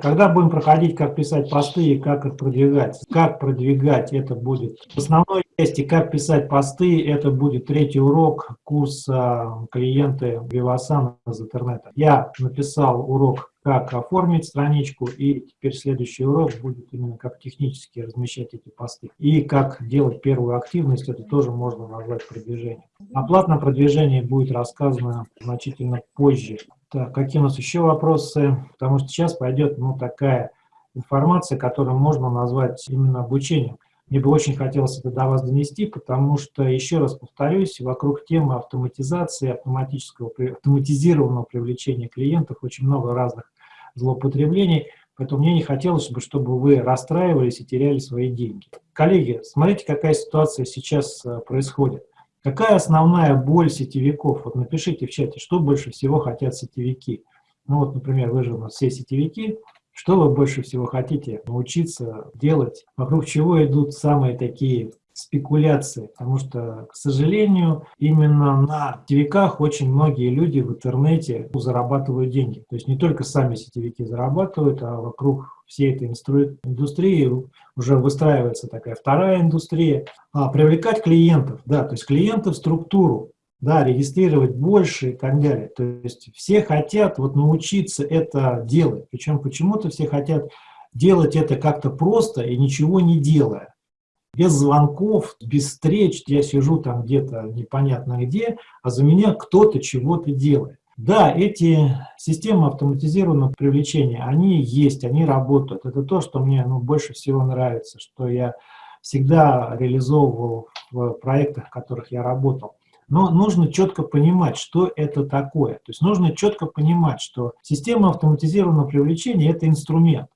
Когда будем проходить, как писать посты и как их продвигать. Как продвигать, это будет в основной части, как писать посты, это будет третий урок курса клиенты Вивасан из интернета. Я написал урок, как оформить страничку, и теперь следующий урок будет именно как технически размещать эти посты. И как делать первую активность, это тоже можно назвать продвижением. О платном продвижении будет рассказано значительно позже. Так, какие у нас еще вопросы? Потому что сейчас пойдет ну, такая информация, которую можно назвать именно обучением. Мне бы очень хотелось это до вас донести, потому что, еще раз повторюсь, вокруг темы автоматизации, автоматического, автоматизированного привлечения клиентов очень много разных злоупотреблений, поэтому мне не хотелось бы, чтобы вы расстраивались и теряли свои деньги. Коллеги, смотрите, какая ситуация сейчас э, происходит. Какая основная боль сетевиков? Вот напишите в чате, что больше всего хотят сетевики. Ну вот, например, вы же у нас все сетевики. Что вы больше всего хотите научиться делать? Вокруг чего идут самые такие спекуляции, потому что, к сожалению, именно на сетевиках очень многие люди в интернете зарабатывают деньги. То есть не только сами сетевики зарабатывают, а вокруг всей этой индустрии уже выстраивается такая вторая индустрия. А, привлекать клиентов, да, то есть клиентов в структуру, да, регистрировать больше и так далее. То есть все хотят вот научиться это делать, причем почему-то все хотят делать это как-то просто и ничего не делая без звонков, без встреч, я сижу там где-то непонятно где, а за меня кто-то чего-то делает. Да, эти системы автоматизированного привлечения, они есть, они работают. Это то, что мне ну, больше всего нравится, что я всегда реализовывал в проектах, в которых я работал. Но нужно четко понимать, что это такое. То есть нужно четко понимать, что система автоматизированного привлечения – это инструмент.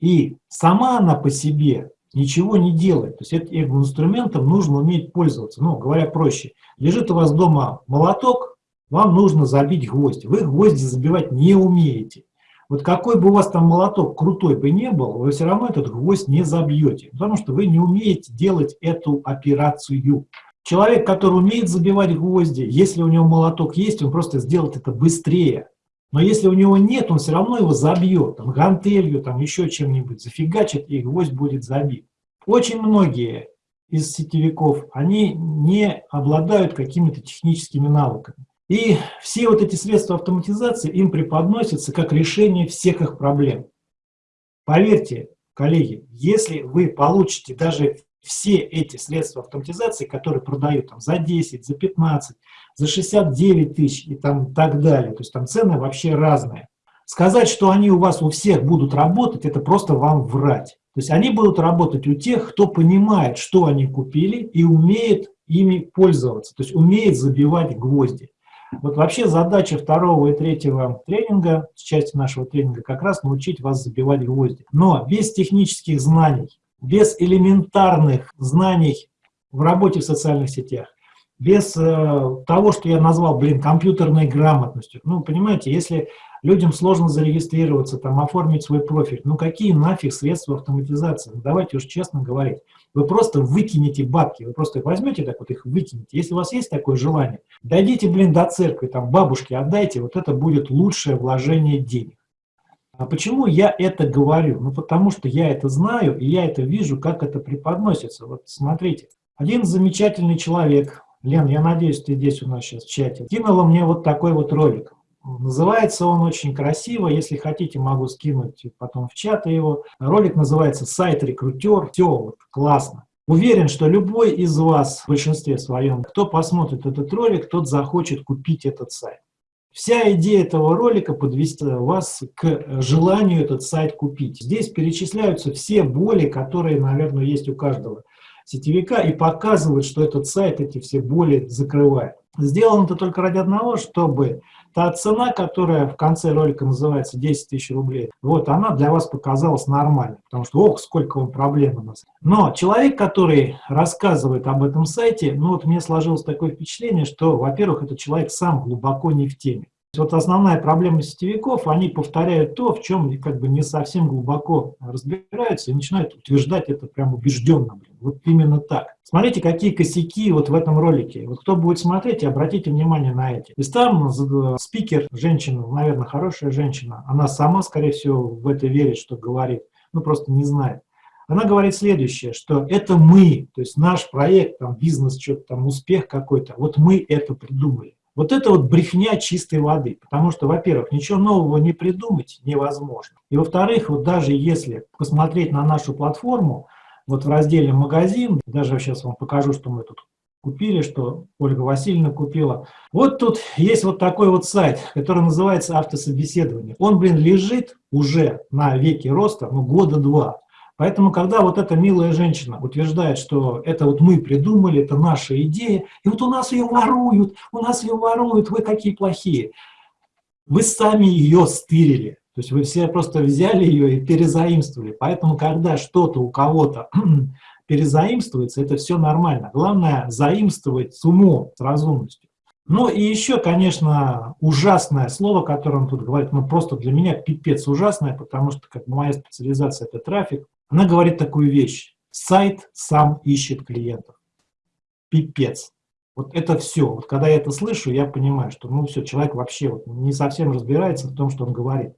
И сама она по себе ничего не делает. То есть этим инструментом нужно уметь пользоваться. Ну, говоря проще, лежит у вас дома молоток, вам нужно забить гвоздь. Вы гвозди забивать не умеете. Вот какой бы у вас там молоток крутой бы не был, вы все равно этот гвоздь не забьете, потому что вы не умеете делать эту операцию. Человек, который умеет забивать гвозди, если у него молоток есть, он просто сделает это быстрее. Но если у него нет, он все равно его забьет, там, гантелью, там, еще чем-нибудь, зафигачит, и гвоздь будет забит. Очень многие из сетевиков, они не обладают какими-то техническими навыками. И все вот эти средства автоматизации им преподносятся как решение всех их проблем. Поверьте, коллеги, если вы получите даже все эти средства автоматизации, которые продают там, за 10, за 15, за 69 тысяч и там так далее. То есть там цены вообще разные. Сказать, что они у вас у всех будут работать, это просто вам врать. То есть они будут работать у тех, кто понимает, что они купили и умеет ими пользоваться, то есть умеет забивать гвозди. Вот вообще задача второго и третьего тренинга, части нашего тренинга, как раз научить вас забивать гвозди. Но без технических знаний, без элементарных знаний в работе в социальных сетях, без э, того, что я назвал, блин, компьютерной грамотностью. Ну, понимаете, если людям сложно зарегистрироваться, там, оформить свой профиль, ну, какие нафиг средства автоматизации? Ну, давайте уж честно говорить. Вы просто выкинете бабки, вы просто их возьмете так вот, их выкинете. Если у вас есть такое желание, дойдите, блин, до церкви, там, бабушке отдайте, вот это будет лучшее вложение денег. А почему я это говорю? Ну, потому что я это знаю, и я это вижу, как это преподносится. Вот смотрите, один замечательный человек, Лен, я надеюсь, ты здесь у нас сейчас в чате. Кинула мне вот такой вот ролик. Называется он очень красиво. Если хотите, могу скинуть потом в чат его. Ролик называется «Сайт рекрутер». Все, вот, классно. Уверен, что любой из вас, в большинстве своем, кто посмотрит этот ролик, тот захочет купить этот сайт. Вся идея этого ролика подвести вас к желанию этот сайт купить. Здесь перечисляются все боли, которые, наверное, есть у каждого сетевика и показывает, что этот сайт эти все боли закрывает. Сделано это только ради одного, чтобы та цена, которая в конце ролика называется 10 тысяч рублей, вот она для вас показалась нормальной, потому что, ох, сколько он проблем у нас. Но человек, который рассказывает об этом сайте, ну вот мне сложилось такое впечатление, что, во-первых, этот человек сам глубоко не в теме. Вот основная проблема сетевиков, они повторяют то, в чем как бы не совсем глубоко разбираются и начинают утверждать это прям убежденно. Блин. Вот именно так. Смотрите, какие косяки вот в этом ролике. Вот кто будет смотреть, обратите внимание на эти. И там э, спикер, женщина, наверное, хорошая женщина, она сама, скорее всего, в это верит, что говорит, ну просто не знает. Она говорит следующее, что это мы, то есть наш проект, там, бизнес, что-то там, успех какой-то, вот мы это придумали. Вот это вот брехня чистой воды, потому что, во-первых, ничего нового не придумать невозможно. И во-вторых, вот даже если посмотреть на нашу платформу, вот в разделе «Магазин», даже сейчас вам покажу, что мы тут купили, что Ольга Васильевна купила. Вот тут есть вот такой вот сайт, который называется «Автособеседование». Он, блин, лежит уже на веке роста, ну, года два. Поэтому, когда вот эта милая женщина утверждает, что это вот мы придумали, это наша идея, и вот у нас ее воруют, у нас ее воруют, вы какие плохие. Вы сами ее стырили. То есть вы все просто взяли ее и перезаимствовали. Поэтому, когда что-то у кого-то перезаимствуется, это все нормально. Главное заимствовать с умом, с разумностью. Ну и еще, конечно, ужасное слово, которое он тут говорит, ну просто для меня пипец ужасное, потому что как моя специализация это трафик. Она говорит такую вещь. Сайт сам ищет клиентов. Пипец. Вот это все. Вот когда я это слышу, я понимаю, что ну все, человек вообще вот не совсем разбирается в том, что он говорит.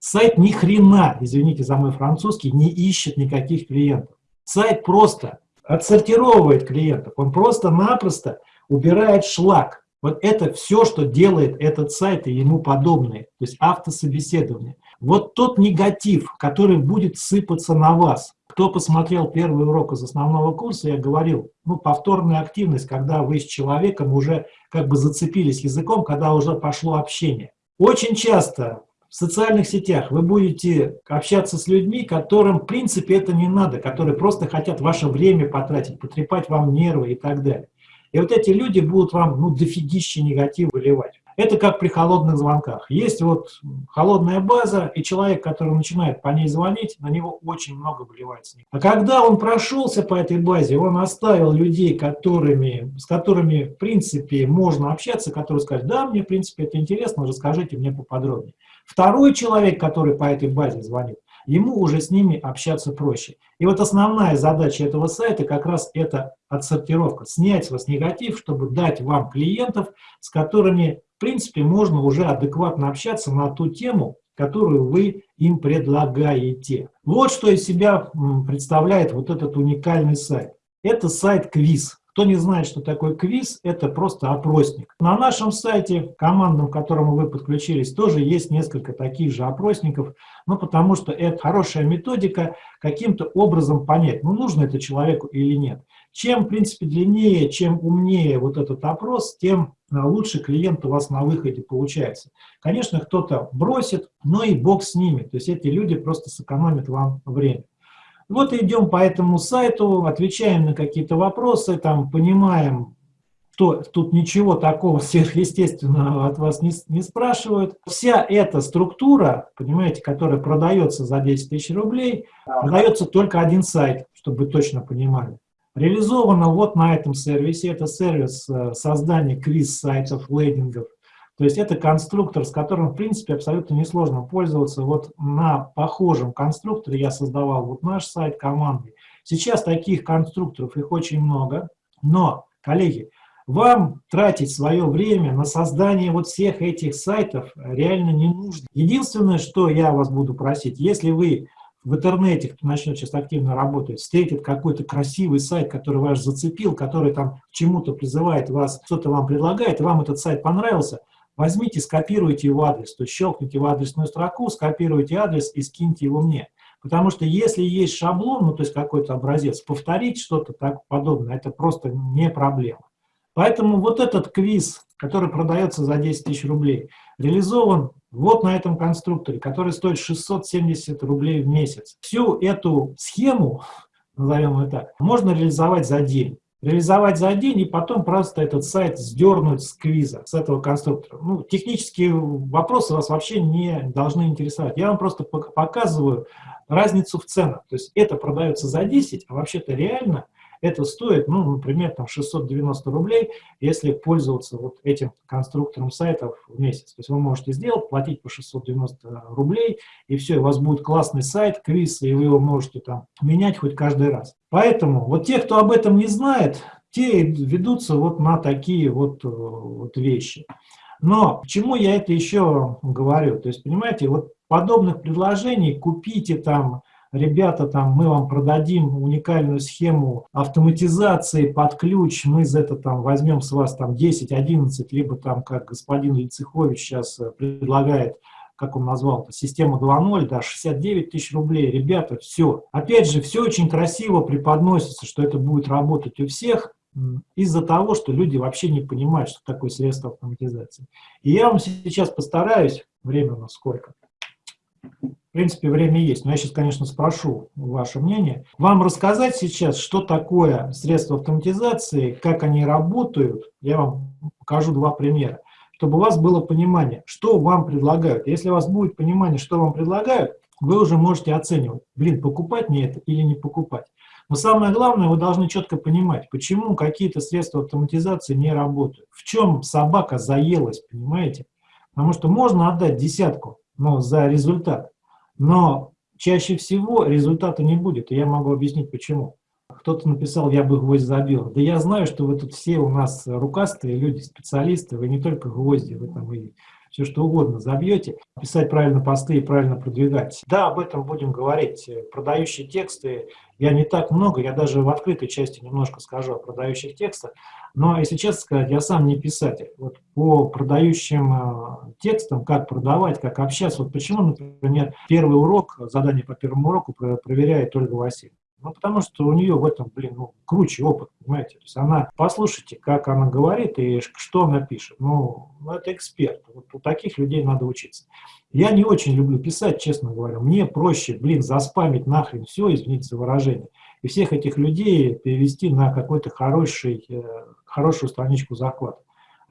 Сайт ни хрена, извините за мой французский, не ищет никаких клиентов. Сайт просто отсортировывает клиентов. Он просто-напросто убирает шлак. Вот это все, что делает этот сайт и ему подобные, то есть автособеседование. Вот тот негатив, который будет сыпаться на вас. Кто посмотрел первый урок из основного курса, я говорил, ну, повторная активность, когда вы с человеком уже как бы зацепились языком, когда уже пошло общение. Очень часто в социальных сетях вы будете общаться с людьми, которым в принципе это не надо, которые просто хотят ваше время потратить, потрепать вам нервы и так далее. И вот эти люди будут вам, ну, дофигища негатив выливать. Это как при холодных звонках. Есть вот холодная база, и человек, который начинает по ней звонить, на него очень много выливается. А когда он прошелся по этой базе, он оставил людей, которыми, с которыми, в принципе, можно общаться, которые скажут, да, мне, в принципе, это интересно, расскажите мне поподробнее. Второй человек, который по этой базе звонит, ему уже с ними общаться проще. И вот основная задача этого сайта как раз это отсортировка, снять с вас негатив, чтобы дать вам клиентов, с которыми, в принципе, можно уже адекватно общаться на ту тему, которую вы им предлагаете. Вот что из себя представляет вот этот уникальный сайт. Это сайт-квиз. Кто не знает, что такое квиз, это просто опросник. На нашем сайте, командам, к которому вы подключились, тоже есть несколько таких же опросников, ну, потому что это хорошая методика каким-то образом понять, ну, нужно это человеку или нет. Чем, в принципе, длиннее, чем умнее вот этот опрос, тем а, лучше клиент у вас на выходе получается. Конечно, кто-то бросит, но и бог с ними. То есть эти люди просто сэкономят вам время. Вот идем по этому сайту, отвечаем на какие-то вопросы, там понимаем, что тут ничего такого сверхъестественного от вас не, не спрашивают. Вся эта структура, понимаете, которая продается за 10 тысяч рублей, продается только один сайт, чтобы вы точно понимали. Реализовано вот на этом сервисе. Это сервис э, создания квиз-сайтов, лейдингов. То есть это конструктор, с которым, в принципе, абсолютно несложно пользоваться. Вот на похожем конструкторе я создавал вот наш сайт команды. Сейчас таких конструкторов, их очень много. Но, коллеги, вам тратить свое время на создание вот всех этих сайтов реально не нужно. Единственное, что я вас буду просить, если вы в интернете, кто начнет сейчас активно работать, встретит какой-то красивый сайт, который вас зацепил, который там к чему-то призывает вас, что-то вам предлагает, и вам этот сайт понравился – возьмите, скопируйте его адрес, то есть щелкните в адресную строку, скопируйте адрес и скиньте его мне. Потому что если есть шаблон, ну то есть какой-то образец, повторить что-то так подобное, это просто не проблема. Поэтому вот этот квиз, который продается за 10 тысяч рублей, реализован вот на этом конструкторе, который стоит 670 рублей в месяц. Всю эту схему, назовем ее так, можно реализовать за день реализовать за день и потом просто этот сайт сдернуть с квиза, с этого конструктора. Ну, технические вопросы вас вообще не должны интересовать. Я вам просто показываю разницу в ценах. То есть это продается за 10, а вообще-то реально это стоит, ну, например, там 690 рублей, если пользоваться вот этим конструктором сайтов в месяц. То есть вы можете сделать, платить по 690 рублей, и все, у вас будет классный сайт, квиз, и вы его можете там менять хоть каждый раз. Поэтому вот те, кто об этом не знает, те ведутся вот на такие вот, э, вот вещи. Но почему я это еще говорю? То есть, понимаете, вот подобных предложений купите там, ребята, там, мы вам продадим уникальную схему автоматизации под ключ, мы за это там возьмем с вас там 10-11, либо там, как господин Лицехович сейчас э, предлагает, как он назвал это, система 2.0, да, 69 тысяч рублей. Ребята, все. Опять же, все очень красиво преподносится, что это будет работать у всех, из-за того, что люди вообще не понимают, что такое средство автоматизации. И я вам сейчас постараюсь, время у нас сколько, в принципе, время есть, но я сейчас, конечно, спрошу ваше мнение. Вам рассказать сейчас, что такое средства автоматизации, как они работают. Я вам покажу два примера, чтобы у вас было понимание, что вам предлагают. Если у вас будет понимание, что вам предлагают, вы уже можете оценивать, блин, покупать мне это или не покупать. Но самое главное, вы должны четко понимать, почему какие-то средства автоматизации не работают. В чем собака заелась, понимаете? Потому что можно отдать десятку но за результат, но чаще всего результата не будет, и я могу объяснить почему. Кто-то написал, я бы гвоздь забил. Да я знаю, что вы тут все у нас рукастые люди, специалисты, вы не только гвозди, вы там и все что угодно забьете, писать правильно посты и правильно продвигать. Да, об этом будем говорить. Продающие тексты, я не так много, я даже в открытой части немножко скажу о продающих текстах, но, если честно сказать, я сам не писатель. Вот по продающим э, текстам, как продавать, как общаться, вот почему, например, первый урок, задание по первому уроку проверяет Ольга Васильевна. Ну, потому что у нее в этом, блин, ну, круче опыт, понимаете. То есть она, послушайте, как она говорит и что она пишет. Ну, это эксперт. Вот у таких людей надо учиться. Я не очень люблю писать, честно говоря. Мне проще, блин, заспамить нахрен все, извините за выражение, и всех этих людей перевести на какой-то хороший, э, хорошую страничку захвата.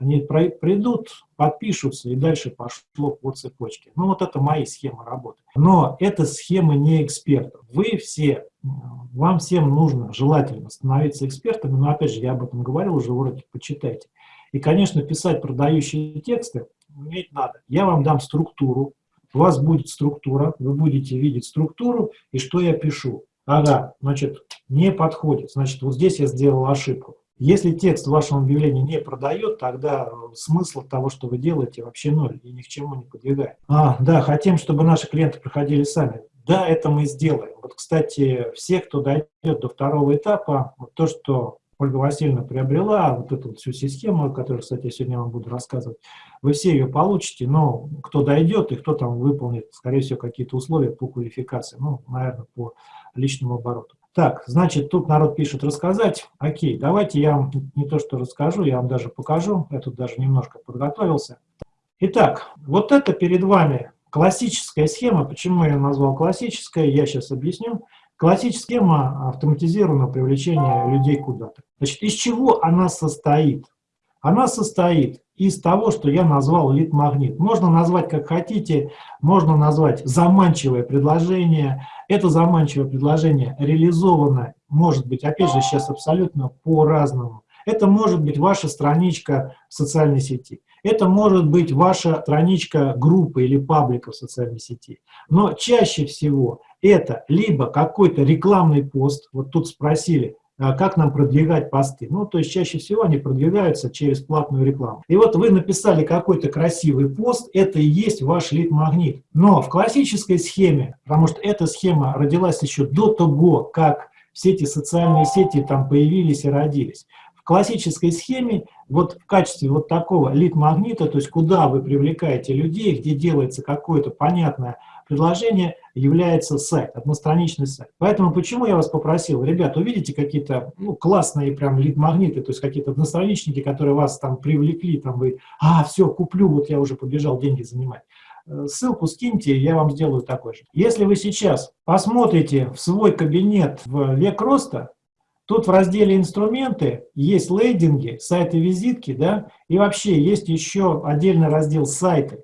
Они придут, подпишутся, и дальше пошло по цепочке. Ну, вот это мои схемы работы. Но это схемы не экспертов. Вы все, вам всем нужно желательно становиться экспертами, но, опять же, я об этом говорил уже в уроке, почитайте. И, конечно, писать продающие тексты уметь надо. Я вам дам структуру, у вас будет структура, вы будете видеть структуру, и что я пишу. Ага, значит, не подходит, значит, вот здесь я сделал ошибку. Если текст в вашем объявлении не продает, тогда смысл того, что вы делаете, вообще ноль и ни к чему не подвигает. А, да, хотим, чтобы наши клиенты проходили сами. Да, это мы сделаем. Вот, кстати, все, кто дойдет до второго этапа, вот то, что Ольга Васильевна приобрела, вот эту вот всю систему, которую, кстати, я сегодня вам буду рассказывать, вы все ее получите, но кто дойдет и кто там выполнит, скорее всего, какие-то условия по квалификации, ну, наверное, по личному обороту. Так, значит, тут народ пишет рассказать. Окей, давайте я вам не то что расскажу, я вам даже покажу. Я тут даже немножко подготовился. Итак, вот это перед вами классическая схема. Почему я назвал классической, я сейчас объясню. Классическая схема автоматизированного привлечения людей куда-то. Значит, из чего она состоит? Она состоит из того, что я назвал лид-магнит. Можно назвать как хотите, можно назвать заманчивое предложение. Это заманчивое предложение реализовано, может быть, опять же, сейчас абсолютно по-разному. Это может быть ваша страничка в социальной сети. Это может быть ваша страничка группы или паблика в социальной сети. Но чаще всего это либо какой-то рекламный пост, вот тут спросили, как нам продвигать посты. Ну, то есть чаще всего они продвигаются через платную рекламу. И вот вы написали какой-то красивый пост, это и есть ваш лид-магнит. Но в классической схеме, потому что эта схема родилась еще до того, как все эти социальные сети там появились и родились. В классической схеме вот в качестве вот такого лид-магнита, то есть куда вы привлекаете людей, где делается какое-то понятное предложение, является сайт, одностраничный сайт. Поэтому почему я вас попросил, ребят, увидите какие-то ну, классные прям лид-магниты, то есть какие-то одностраничники, которые вас там привлекли, там вы, а, все, куплю, вот я уже побежал деньги занимать. Э, ссылку скиньте, я вам сделаю такой же. Если вы сейчас посмотрите в свой кабинет в век роста, Тут в разделе «Инструменты» есть лейдинги, сайты-визитки, да, и вообще есть еще отдельный раздел «Сайты».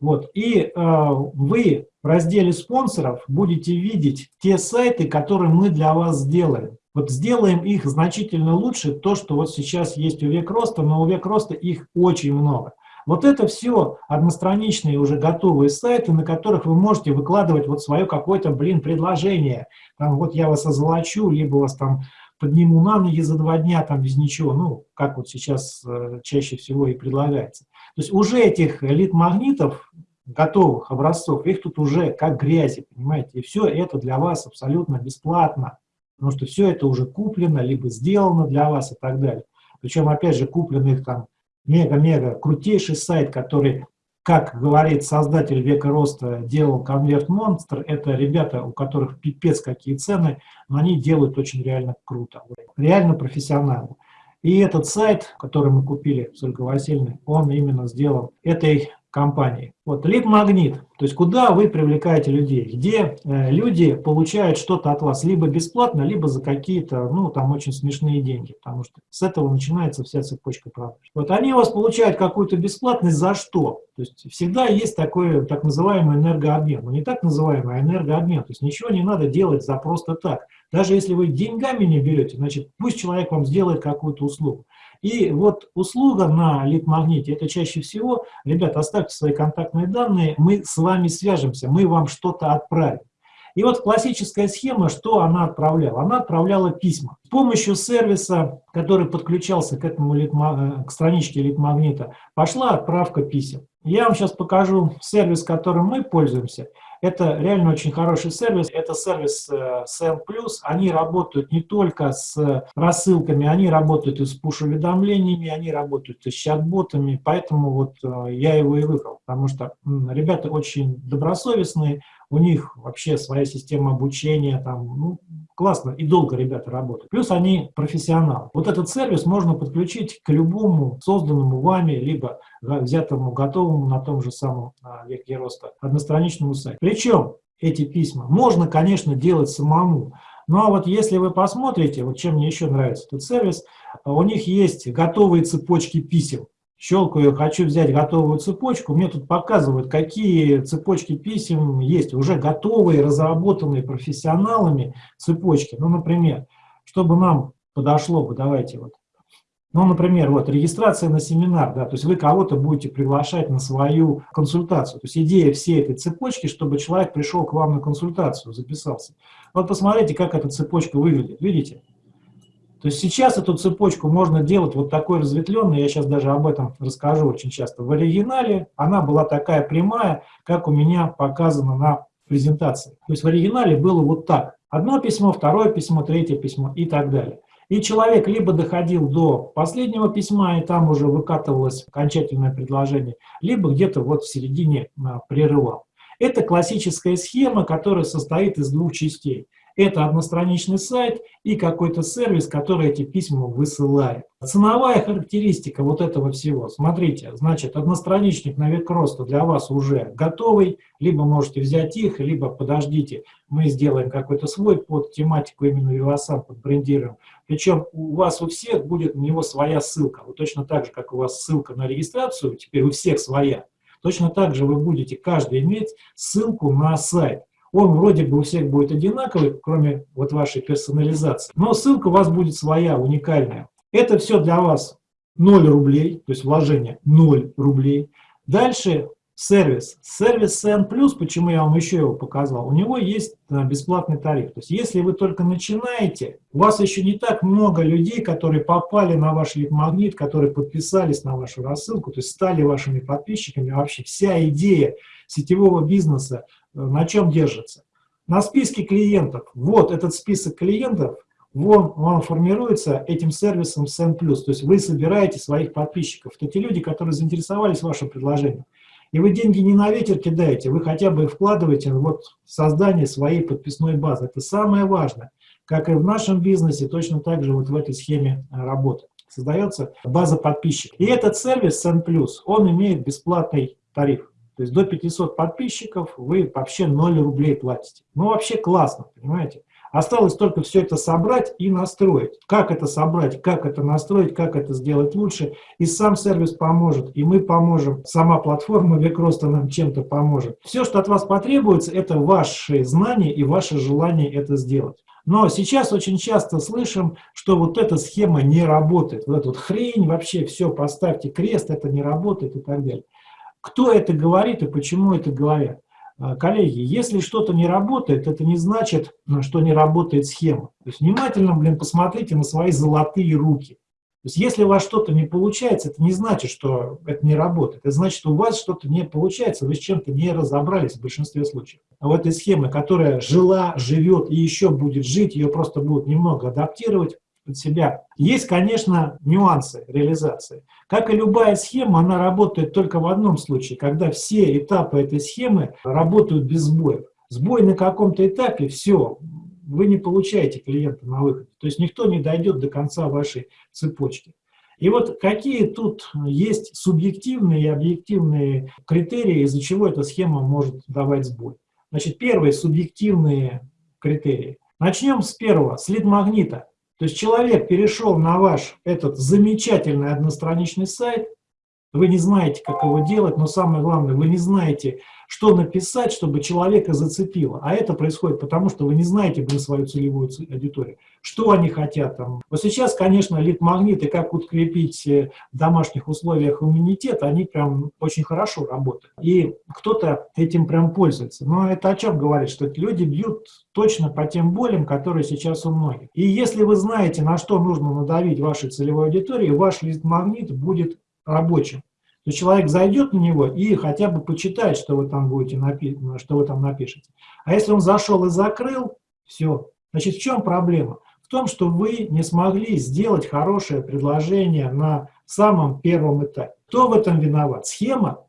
Вот, и э, вы в разделе спонсоров будете видеть те сайты, которые мы для вас сделали. Вот сделаем их значительно лучше, то, что вот сейчас есть у век роста, но у век роста их очень много. Вот это все одностраничные уже готовые сайты, на которых вы можете выкладывать вот свое какое-то, блин, предложение. Там вот я вас озолочу, либо вас там подниму на ноги за два дня, там без ничего, ну, как вот сейчас э, чаще всего и предлагается. То есть уже этих лид-магнитов, готовых образцов, их тут уже как грязи, понимаете, и все это для вас абсолютно бесплатно, потому что все это уже куплено, либо сделано для вас и так далее. Причем, опять же, купленных там мега-мега крутейший сайт, который, как говорит создатель века роста, делал конверт монстр, это ребята, у которых пипец какие цены, но они делают очень реально круто, реально профессионально. И этот сайт, который мы купили с Ольгой Васильевной, он именно сделал этой компании. Вот лид-магнит, то есть куда вы привлекаете людей, где э, люди получают что-то от вас либо бесплатно, либо за какие-то, ну, там очень смешные деньги, потому что с этого начинается вся цепочка продаж. Вот они у вас получают какую-то бесплатность за что? То есть всегда есть такой так называемый энергообмен, ну не так называемый, а энергообмен, то есть ничего не надо делать за просто так. Даже если вы деньгами не берете, значит пусть человек вам сделает какую-то услугу. И вот услуга на лид-магните, это чаще всего, ребята, оставьте свои контактные данные, мы с вами свяжемся, мы вам что-то отправим. И вот классическая схема, что она отправляла? Она отправляла письма. С помощью сервиса, который подключался к, этому литма, к страничке литмагнита, пошла отправка писем. Я вам сейчас покажу сервис, которым мы пользуемся. Это реально очень хороший сервис. Это сервис э, SEM+. Они работают не только с рассылками, они работают и с пуш-уведомлениями, они работают и с чат-ботами. Поэтому вот э, я его и выбрал, потому что ребята очень добросовестные, у них вообще своя система обучения, там, ну, классно и долго ребята работают. Плюс они профессионалы. Вот этот сервис можно подключить к любому созданному вами, либо взятому готовому на том же самом а, веке роста одностраничному сайту. Причем эти письма можно, конечно, делать самому, но вот если вы посмотрите, вот чем мне еще нравится этот сервис, у них есть готовые цепочки писем щелкаю, хочу взять готовую цепочку, мне тут показывают, какие цепочки писем есть, уже готовые, разработанные профессионалами цепочки. Ну, например, чтобы нам подошло бы, давайте вот, ну, например, вот регистрация на семинар, да, то есть вы кого-то будете приглашать на свою консультацию. То есть идея всей этой цепочки, чтобы человек пришел к вам на консультацию, записался. Вот посмотрите, как эта цепочка выглядит, видите? То есть сейчас эту цепочку можно делать вот такой разветвленной, я сейчас даже об этом расскажу очень часто. В оригинале она была такая прямая, как у меня показано на презентации. То есть в оригинале было вот так. Одно письмо, второе письмо, третье письмо и так далее. И человек либо доходил до последнего письма, и там уже выкатывалось окончательное предложение, либо где-то вот в середине а, прерывал. Это классическая схема, которая состоит из двух частей – это одностраничный сайт и какой-то сервис, который эти письма высылает. Ценовая характеристика вот этого всего. Смотрите, значит, одностраничник на век роста для вас уже готовый, либо можете взять их, либо подождите, мы сделаем какой-то свой под тематику именно Vivasan, под брендируем. Причем у вас у всех будет на него своя ссылка. Вот точно так же, как у вас ссылка на регистрацию, теперь у всех своя. Точно так же вы будете каждый иметь ссылку на сайт. Он вроде бы у всех будет одинаковый, кроме вот вашей персонализации. Но ссылка у вас будет своя, уникальная. Это все для вас 0 рублей, то есть вложение 0 рублей. Дальше сервис. Сервис CN+, почему я вам еще его показал, у него есть э, бесплатный тариф. То есть если вы только начинаете, у вас еще не так много людей, которые попали на ваш лид-магнит, которые подписались на вашу рассылку, то есть стали вашими подписчиками. Вообще вся идея сетевого бизнеса на чем держится? На списке клиентов. Вот этот список клиентов, он, он формируется этим сервисом SEN+. То есть вы собираете своих подписчиков. Это те люди, которые заинтересовались вашим предложением. И вы деньги не на ветер кидаете, вы хотя бы вкладываете вот в создание своей подписной базы. Это самое важное. Как и в нашем бизнесе, точно так же вот в этой схеме работы. Создается база подписчиков. И этот сервис SEN+, он имеет бесплатный тариф. То есть до 500 подписчиков вы вообще 0 рублей платите. Ну, вообще классно, понимаете? Осталось только все это собрать и настроить. Как это собрать, как это настроить, как это сделать лучше. И сам сервис поможет, и мы поможем. Сама платформа Векроста нам чем-то поможет. Все, что от вас потребуется, это ваши знания и ваше желание это сделать. Но сейчас очень часто слышим, что вот эта схема не работает. Вот эта вот хрень, вообще все, поставьте крест, это не работает и так далее. Кто это говорит и почему это говорят? А, коллеги, если что-то не работает, это не значит, что не работает схема. То есть внимательно, блин, посмотрите на свои золотые руки. То есть если у вас что-то не получается, это не значит, что это не работает. Это значит, что у вас что-то не получается, вы с чем-то не разобрались в большинстве случаев. А в этой схеме, которая жила, живет и еще будет жить, ее просто будут немного адаптировать под себя. Есть, конечно, нюансы реализации. Как и любая схема, она работает только в одном случае, когда все этапы этой схемы работают без сбоев. Сбой на каком-то этапе, все, вы не получаете клиента на выходе. То есть никто не дойдет до конца вашей цепочки. И вот какие тут есть субъективные и объективные критерии, из-за чего эта схема может давать сбой. Значит, первые субъективные критерии. Начнем с первого, с лид-магнита. То есть человек перешел на ваш этот замечательный одностраничный сайт, вы не знаете, как его делать, но самое главное, вы не знаете, что написать, чтобы человека зацепило. А это происходит потому, что вы не знаете блин, свою целевую аудиторию. Что они хотят там. Вот сейчас, конечно, лид-магниты, как укрепить э, в домашних условиях иммунитет, они прям очень хорошо работают. И кто-то этим прям пользуется. Но это о чем говорит? Что люди бьют точно по тем болям, которые сейчас у многих. И если вы знаете, на что нужно надавить вашей целевой аудитории, ваш лид-магнит будет рабочим то человек зайдет на него и хотя бы почитает, что вы там будете напи что вы там напишете. А если он зашел и закрыл, все. Значит, в чем проблема? В том, что вы не смогли сделать хорошее предложение на самом первом этапе. Кто в этом виноват? Схема?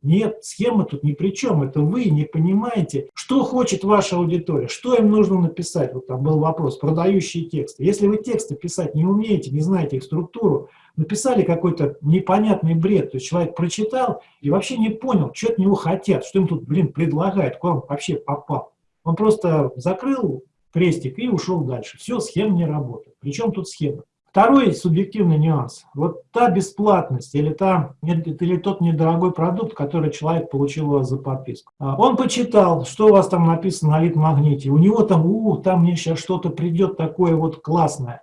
Нет, схема тут ни при чем. Это вы не понимаете, что хочет ваша аудитория, что им нужно написать. Вот там был вопрос, продающие тексты. Если вы тексты писать не умеете, не знаете их структуру, написали какой-то непонятный бред, то есть человек прочитал и вообще не понял, что от него хотят, что им тут, блин, предлагают, куда он вообще попал. Он просто закрыл крестик и ушел дальше. Все, схема не работает. Причем тут схема? Второй субъективный нюанс. Вот та бесплатность или, та, или тот недорогой продукт, который человек получил за подписку. А, он почитал, что у вас там написано на лид-магните. У него там, у, там мне сейчас что-то придет такое вот классное.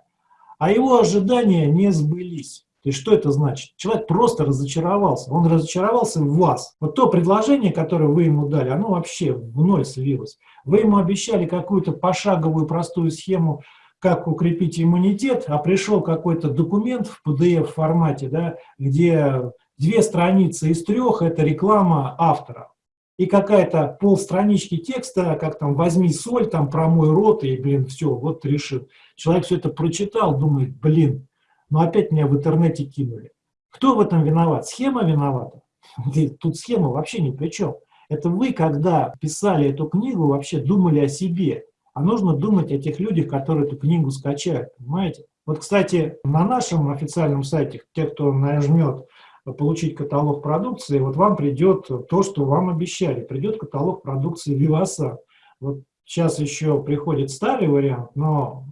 А его ожидания не сбылись. То есть что это значит? Человек просто разочаровался, он разочаровался в вас. Вот то предложение, которое вы ему дали, оно вообще в ноль слилось. Вы ему обещали какую-то пошаговую простую схему, как укрепить иммунитет, а пришел какой-то документ в PDF-формате, да, где две страницы из трех – это реклама автора. И какая-то полстранички текста, как там «возьми соль», там «промой рот», и, блин, все, вот решил. Человек все это прочитал, думает, блин, но опять меня в интернете кинули. Кто в этом виноват? Схема виновата? Тут схема вообще ни при чем. Это вы, когда писали эту книгу, вообще думали о себе. А нужно думать о тех людях, которые эту книгу скачают, понимаете? Вот, кстати, на нашем официальном сайте, те, кто нажмет получить каталог продукции, вот вам придет то, что вам обещали. Придет каталог продукции Виваса. Вот сейчас еще приходит старый вариант, но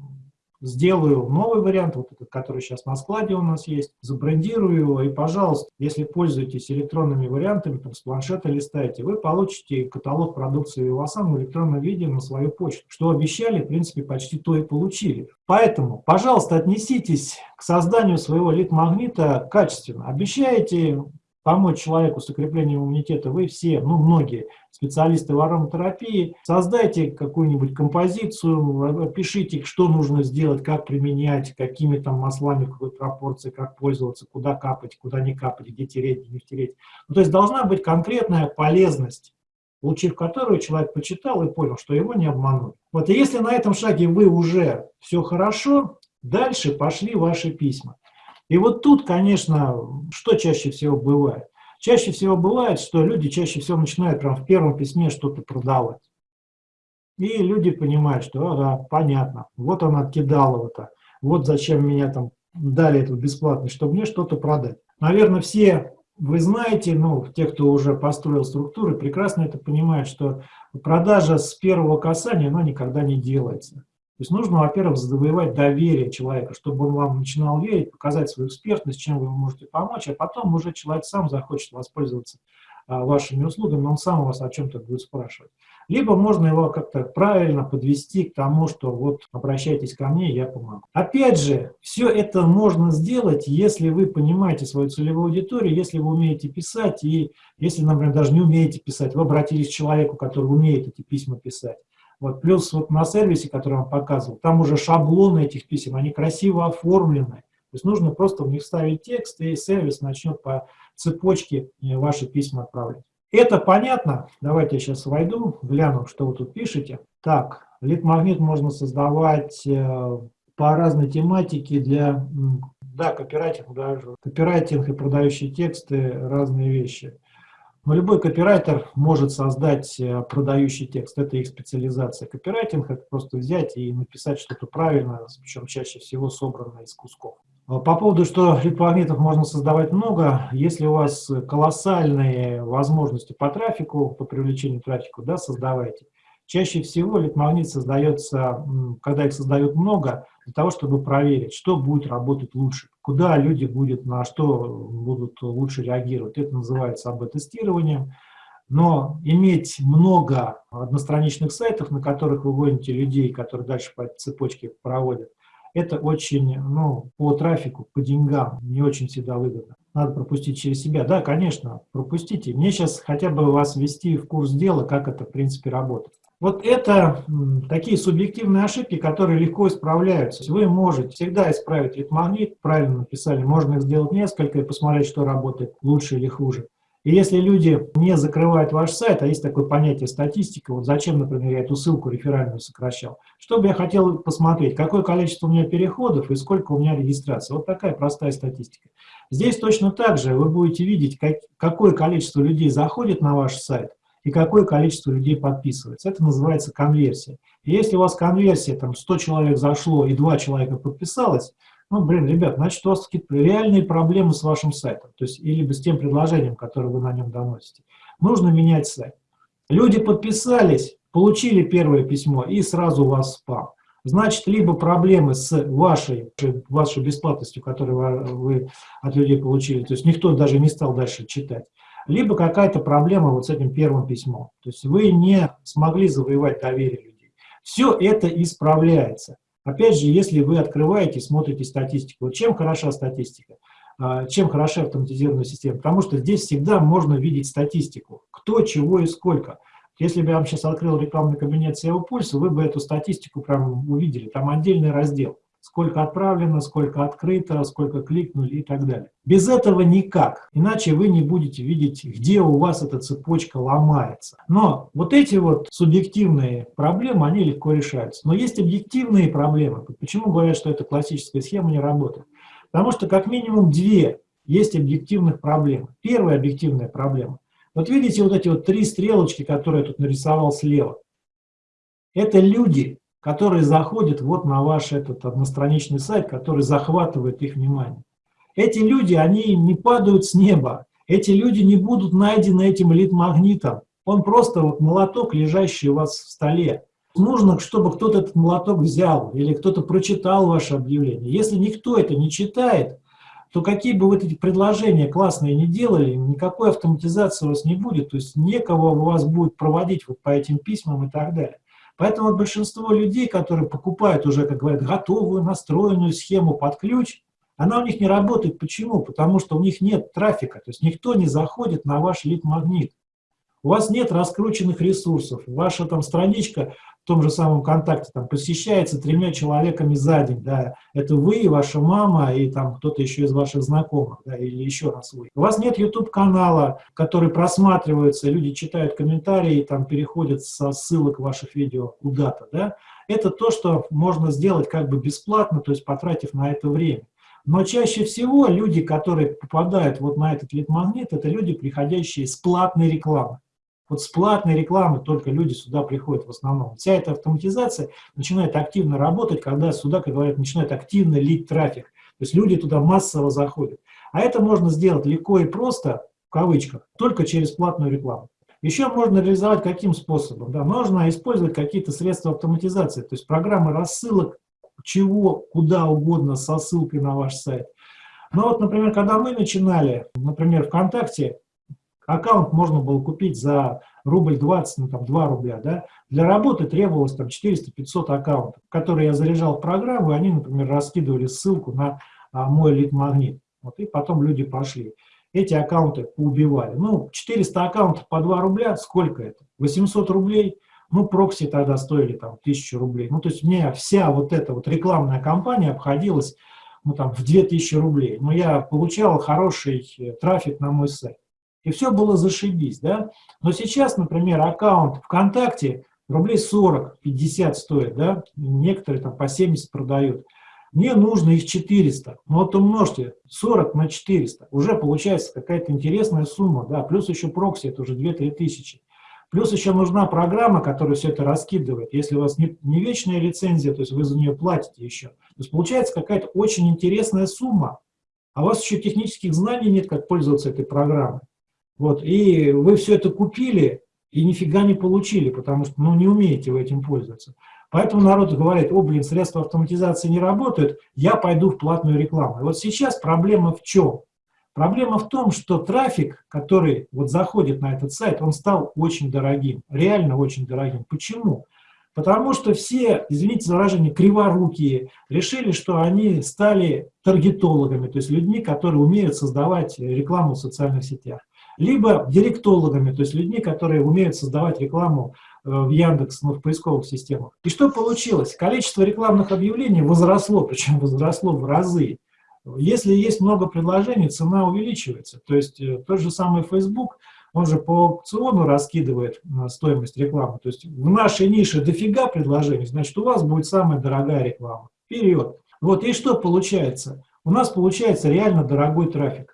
сделаю новый вариант, вот этот, который сейчас на складе у нас есть, забрендирую его, и, пожалуйста, если пользуетесь электронными вариантами, там, с планшета листаете, вы получите каталог продукции Вивасан в электронном виде на свою почту. Что обещали, в принципе, почти то и получили. Поэтому, пожалуйста, отнеситесь к созданию своего лид-магнита качественно. Обещаете помочь человеку с укреплением иммунитета, вы все, ну многие специалисты в ароматерапии, создайте какую-нибудь композицию, пишите, что нужно сделать, как применять, какими там маслами, в какой пропорции, как пользоваться, куда капать, куда не капать, где тереть, где не тереть. Ну, то есть должна быть конкретная полезность, получив которую человек почитал и понял, что его не обманули. Вот и если на этом шаге вы уже все хорошо, дальше пошли ваши письма. И вот тут, конечно, что чаще всего бывает? Чаще всего бывает, что люди чаще всего начинают прям в первом письме что-то продавать. И люди понимают, что ага, понятно, вот он откидал его-то, вот зачем меня там дали эту бесплатность, чтобы мне что-то продать. Наверное, все вы знаете, ну, те, кто уже построил структуры, прекрасно это понимают, что продажа с первого касания, она никогда не делается. То есть нужно, во-первых, завоевать доверие человека, чтобы он вам начинал верить, показать свою экспертность, чем вы можете помочь, а потом уже человек сам захочет воспользоваться а, вашими услугами, он сам вас о чем-то будет спрашивать. Либо можно его как-то правильно подвести к тому, что вот обращайтесь ко мне, я помогу. Опять же, все это можно сделать, если вы понимаете свою целевую аудиторию, если вы умеете писать, и если, например, даже не умеете писать, вы обратились к человеку, который умеет эти письма писать. Вот, плюс вот на сервисе, который я вам показывал, там уже шаблоны этих писем, они красиво оформлены. То есть нужно просто в них вставить текст, и сервис начнет по цепочке э, ваши письма отправлять. Это понятно? Давайте я сейчас войду, гляну, что вы тут пишете. Так, лид-магнит можно создавать э, по разной тематике для, да, копирайтинг даже. Копирайтинг и продающие тексты – разные вещи. Но любой копирайтер может создать э, продающий текст. Это их специализация. Копирайтинг – это просто взять и написать что-то правильно, причем чаще всего собранное из кусков. По поводу, что лид-магнитов можно создавать много, если у вас колоссальные возможности по трафику, по привлечению трафика, да, создавайте. Чаще всего лид-магнит создается, когда их создают много, для того, чтобы проверить, что будет работать лучше, куда люди будут, на что будут лучше реагировать. Это называется АБ-тестированием. Но иметь много одностраничных сайтов, на которых вы гоните людей, которые дальше по цепочке проводят, это очень, ну, по трафику, по деньгам не очень всегда выгодно. Надо пропустить через себя. Да, конечно, пропустите. Мне сейчас хотя бы вас ввести в курс дела, как это, в принципе, работает. Вот это такие субъективные ошибки, которые легко исправляются. Вы можете всегда исправить лид-магнит, правильно написали, можно их сделать несколько и посмотреть, что работает лучше или хуже. И если люди не закрывают ваш сайт, а есть такое понятие статистика, вот зачем, например, я эту ссылку реферальную сокращал, что бы я хотел посмотреть, какое количество у меня переходов и сколько у меня регистраций. Вот такая простая статистика. Здесь точно так же вы будете видеть, как, какое количество людей заходит на ваш сайт и какое количество людей подписывается. Это называется конверсия. И если у вас конверсия, там 100 человек зашло и 2 человека подписалось, ну, блин, ребят, значит, у вас какие-то реальные проблемы с вашим сайтом, то есть, или с тем предложением, которое вы на нем доносите. Нужно менять сайт. Люди подписались, получили первое письмо, и сразу у вас спам. Значит, либо проблемы с вашей, вашей бесплатностью, которую вы от людей получили, то есть никто даже не стал дальше читать, либо какая-то проблема вот с этим первым письмом. То есть вы не смогли завоевать доверие людей. Все это исправляется. Опять же, если вы открываете, смотрите статистику, вот чем хороша статистика? А, чем хороша автоматизированная система? Потому что здесь всегда можно видеть статистику, кто, чего и сколько. Если бы я вам сейчас открыл рекламный кабинет SEO Пульса, вы бы эту статистику прям увидели, там отдельный раздел сколько отправлено, сколько открыто, сколько кликнули и так далее. Без этого никак, иначе вы не будете видеть, где у вас эта цепочка ломается. Но вот эти вот субъективные проблемы, они легко решаются. Но есть объективные проблемы. Почему говорят, что эта классическая схема не работает? Потому что как минимум две есть объективных проблем. Первая объективная проблема. Вот видите вот эти вот три стрелочки, которые я тут нарисовал слева. Это люди, которые заходят вот на ваш этот одностраничный сайт, который захватывает их внимание. Эти люди, они не падают с неба, эти люди не будут найдены этим элит-магнитом. Он просто вот молоток, лежащий у вас в столе. Нужно, чтобы кто-то этот молоток взял или кто-то прочитал ваше объявление. Если никто это не читает, то какие бы вы эти предложения классные не делали, никакой автоматизации у вас не будет, то есть некого у вас будет проводить вот по этим письмам и так далее. Поэтому вот большинство людей, которые покупают уже, как говорят, готовую настроенную схему под ключ, она у них не работает. Почему? Потому что у них нет трафика, то есть никто не заходит на ваш лид-магнит. У вас нет раскрученных ресурсов, ваша там страничка в том же самом контакте там, посещается тремя человеками за день, да, это вы, ваша мама и там кто-то еще из ваших знакомых, да, или еще раз вы. У вас нет YouTube-канала, который просматривается, люди читают комментарии, там переходят со ссылок ваших видео куда-то, да. Это то, что можно сделать как бы бесплатно, то есть потратив на это время. Но чаще всего люди, которые попадают вот на этот лид-магнит, это люди, приходящие с платной рекламы. Вот с платной рекламы только люди сюда приходят в основном. Вся эта автоматизация начинает активно работать, когда сюда, как говорят, начинает активно лить трафик. То есть люди туда массово заходят. А это можно сделать легко и просто, в кавычках, только через платную рекламу. Еще можно реализовать каким способом? Да, можно использовать какие-то средства автоматизации, то есть программы рассылок, чего, куда угодно со ссылкой на ваш сайт. Но вот, например, когда мы начинали, например, ВКонтакте, аккаунт можно было купить за рубль 20, ну там 2 рубля, да, для работы требовалось там 400-500 аккаунтов, которые я заряжал в программу, и они, например, раскидывали ссылку на а, мой лид-магнит, вот, и потом люди пошли. Эти аккаунты поубивали. Ну, 400 аккаунтов по 2 рубля, сколько это? 800 рублей, ну, прокси тогда стоили там 1000 рублей. Ну, то есть мне вся вот эта вот рекламная кампания обходилась, ну, там, в 2000 рублей. Но я получал хороший э, трафик на мой сайт. И все было зашибись, да. Но сейчас, например, аккаунт ВКонтакте рублей 40-50 стоит, да, некоторые там по 70 продают. Мне нужно их 400, ну вот умножьте 40 на 400, уже получается какая-то интересная сумма, да, плюс еще прокси, это уже 2-3 тысячи. Плюс еще нужна программа, которая все это раскидывает. Если у вас не, не вечная лицензия, то есть вы за нее платите еще. То есть получается какая-то очень интересная сумма, а у вас еще технических знаний нет, как пользоваться этой программой. Вот, и вы все это купили и нифига не получили, потому что ну, не умеете вы этим пользоваться. Поэтому народ говорит, о, блин, средства автоматизации не работают, я пойду в платную рекламу. И вот сейчас проблема в чем? Проблема в том, что трафик, который вот заходит на этот сайт, он стал очень дорогим, реально очень дорогим. Почему? Потому что все, извините за выражение, криворукие решили, что они стали таргетологами, то есть людьми, которые умеют создавать рекламу в социальных сетях либо директологами, то есть людьми, которые умеют создавать рекламу э, в Яндекс, ну, в поисковых системах. И что получилось? Количество рекламных объявлений возросло, причем возросло в разы. Если есть много предложений, цена увеличивается. То есть э, тот же самый Facebook, он же по аукциону раскидывает э, стоимость рекламы. То есть в нашей нише дофига предложений, значит у вас будет самая дорогая реклама. Вперед! Вот и что получается? У нас получается реально дорогой трафик.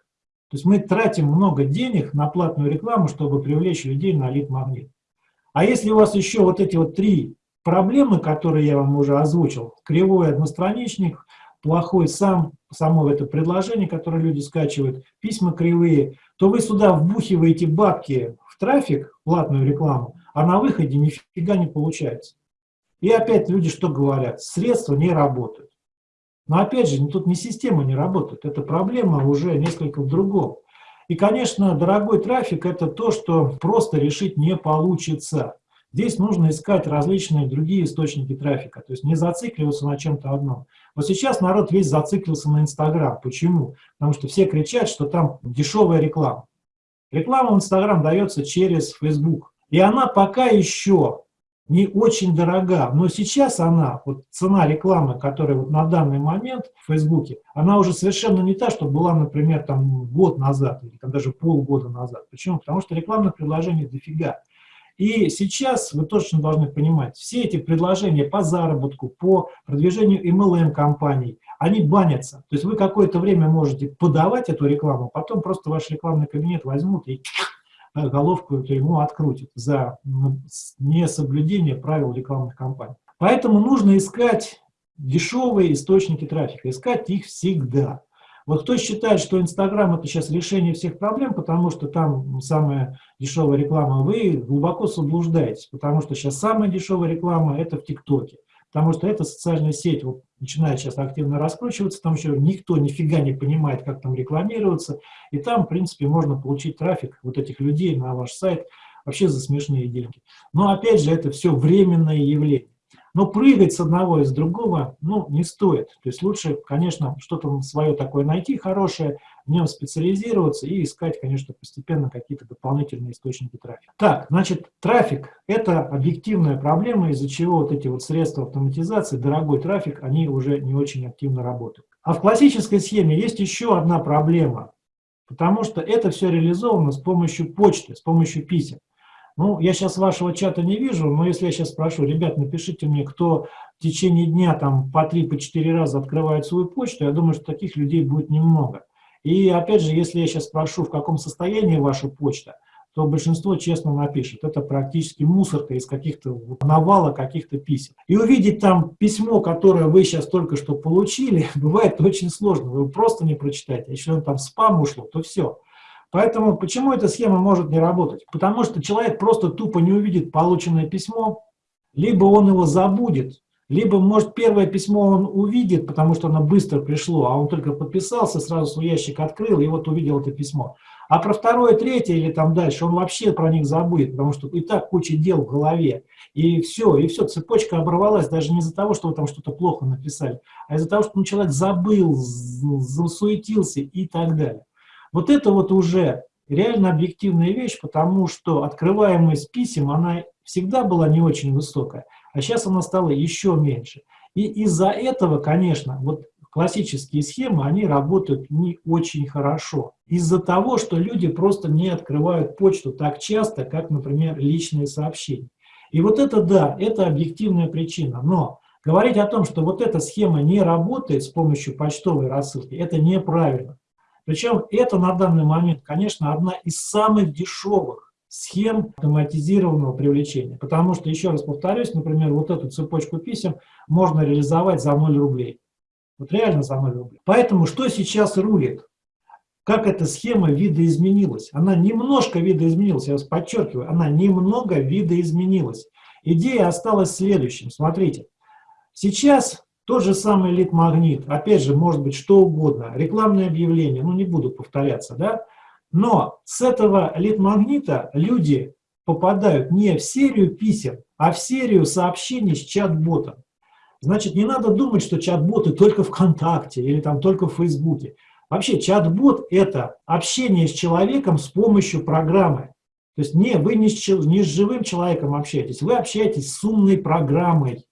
То есть мы тратим много денег на платную рекламу, чтобы привлечь людей на лид-магнит. А если у вас еще вот эти вот три проблемы, которые я вам уже озвучил, кривой одностраничник, плохой сам, само это предложение, которое люди скачивают, письма кривые, то вы сюда вбухиваете бабки в трафик, платную рекламу, а на выходе нифига не получается. И опять люди что говорят? Средства не работают. Но опять же, тут не система не работает, эта проблема уже несколько в другом. И, конечно, дорогой трафик – это то, что просто решить не получится. Здесь нужно искать различные другие источники трафика, то есть не зацикливаться на чем-то одном. Вот сейчас народ весь зациклился на Инстаграм. Почему? Потому что все кричат, что там дешевая реклама. Реклама в Инстаграм дается через Facebook. И она пока еще не очень дорога, но сейчас она, вот цена рекламы, которая вот на данный момент в Фейсбуке, она уже совершенно не та, что была, например, там год назад или там даже полгода назад. Почему? Потому что рекламных предложений дофига. И сейчас вы точно должны понимать, все эти предложения по заработку, по продвижению MLM-компаний, они банятся. То есть вы какое-то время можете подавать эту рекламу, потом просто ваш рекламный кабинет возьмут и головку ему открутит за несоблюдение правил рекламных кампаний. Поэтому нужно искать дешевые источники трафика, искать их всегда. Вот кто считает, что Инстаграм это сейчас решение всех проблем, потому что там самая дешевая реклама, вы глубоко заблуждаетесь, потому что сейчас самая дешевая реклама это в ТикТоке потому что эта социальная сеть вот, начинает сейчас активно раскручиваться, там еще никто нифига не понимает, как там рекламироваться, и там, в принципе, можно получить трафик вот этих людей на ваш сайт вообще за смешные деньги. Но, опять же, это все временное явление. Но прыгать с одного из другого, ну, не стоит. То есть лучше, конечно, что-то свое такое найти хорошее, в нем специализироваться и искать, конечно, постепенно какие-то дополнительные источники трафика. Так, значит, трафик – это объективная проблема, из-за чего вот эти вот средства автоматизации, дорогой трафик, они уже не очень активно работают. А в классической схеме есть еще одна проблема, потому что это все реализовано с помощью почты, с помощью писем. Ну, я сейчас вашего чата не вижу, но если я сейчас спрошу, ребят, напишите мне, кто в течение дня там по 3-4 по раза открывает свою почту, я думаю, что таких людей будет немного. И опять же, если я сейчас спрошу, в каком состоянии ваша почта, то большинство честно напишет. Это практически мусорка из каких-то навала каких-то писем. И увидеть там письмо, которое вы сейчас только что получили, бывает очень сложно. Вы просто не прочитаете. Если он там спам ушло, то все. Поэтому почему эта схема может не работать? Потому что человек просто тупо не увидит полученное письмо, либо он его забудет, либо, может, первое письмо он увидит, потому что оно быстро пришло, а он только подписался, сразу свой ящик открыл и вот увидел это письмо. А про второе, третье или там дальше он вообще про них забудет, потому что и так куча дел в голове. И все, и все, цепочка оборвалась даже не из-за того, что вы там что-то плохо написали, а из-за того, что ну, человек забыл, засуетился и так далее. Вот это вот уже реально объективная вещь, потому что открываемость писем, она всегда была не очень высокая а сейчас она стала еще меньше. И из-за этого, конечно, вот классические схемы, они работают не очень хорошо. Из-за того, что люди просто не открывают почту так часто, как, например, личные сообщения. И вот это, да, это объективная причина. Но говорить о том, что вот эта схема не работает с помощью почтовой рассылки, это неправильно. Причем это на данный момент, конечно, одна из самых дешевых схем автоматизированного привлечения. Потому что, еще раз повторюсь, например, вот эту цепочку писем можно реализовать за 0 рублей. Вот реально за 0 рублей. Поэтому что сейчас рулит? Как эта схема видоизменилась? Она немножко видоизменилась, я вас подчеркиваю, она немного видоизменилась. Идея осталась следующим. Смотрите, сейчас тот же самый лид-магнит, опять же, может быть, что угодно, рекламное объявление, ну не буду повторяться, да, но с этого лид-магнита люди попадают не в серию писем, а в серию сообщений с чат-ботом. Значит, не надо думать, что чат-боты только ВКонтакте или там только в Фейсбуке. Вообще чат-бот – это общение с человеком с помощью программы. То есть не, вы не с, не с живым человеком общаетесь, вы общаетесь с умной программой.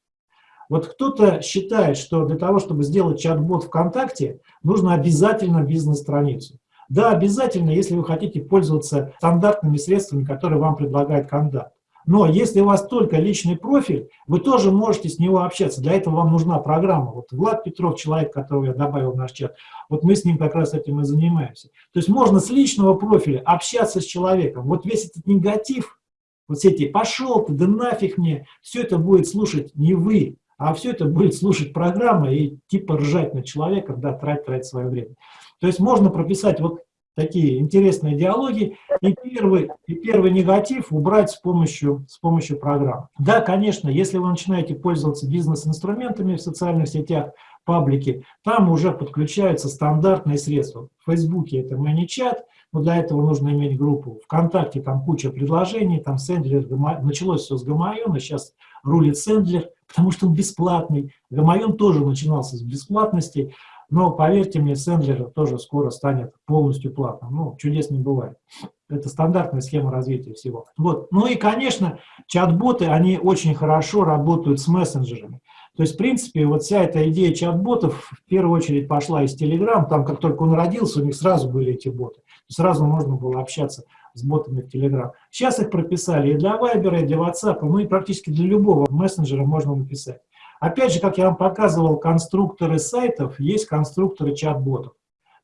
Вот кто-то считает, что для того, чтобы сделать чат-бот ВКонтакте, нужно обязательно бизнес-страницу. Да, обязательно, если вы хотите пользоваться стандартными средствами, которые вам предлагает кандидат. Но если у вас только личный профиль, вы тоже можете с него общаться. Для этого вам нужна программа. Вот Влад Петров, человек, которого я добавил в наш чат, вот мы с ним как раз этим и занимаемся. То есть можно с личного профиля общаться с человеком. Вот весь этот негатив, вот все эти «пошел ты, да нафиг мне», все это будет слушать не вы, а все это будет слушать программа и типа ржать на человека, да, тратить, тратить свое время. То есть можно прописать вот такие интересные диалоги и первый, и первый негатив убрать с помощью, с помощью программ. Да, конечно, если вы начинаете пользоваться бизнес-инструментами в социальных сетях, паблики, там уже подключаются стандартные средства. В Фейсбуке это ManyChat, но для этого нужно иметь группу. ВКонтакте там куча предложений, там Сендлер, началось все с Гамайона, сейчас рулит Сендлер, потому что он бесплатный. Гамайон тоже начинался с бесплатности, но поверьте мне, Сендлер тоже скоро станет полностью платным. Ну, чудес не бывает. Это стандартная схема развития всего. Вот. Ну и, конечно, чат-боты, они очень хорошо работают с мессенджерами. То есть, в принципе, вот вся эта идея чат-ботов в первую очередь пошла из Telegram. Там, как только он родился, у них сразу были эти боты. Сразу можно было общаться с ботами в Telegram. Сейчас их прописали и для Viber, и для WhatsApp, ну и практически для любого мессенджера можно написать. Опять же, как я вам показывал, конструкторы сайтов, есть конструкторы чат-ботов.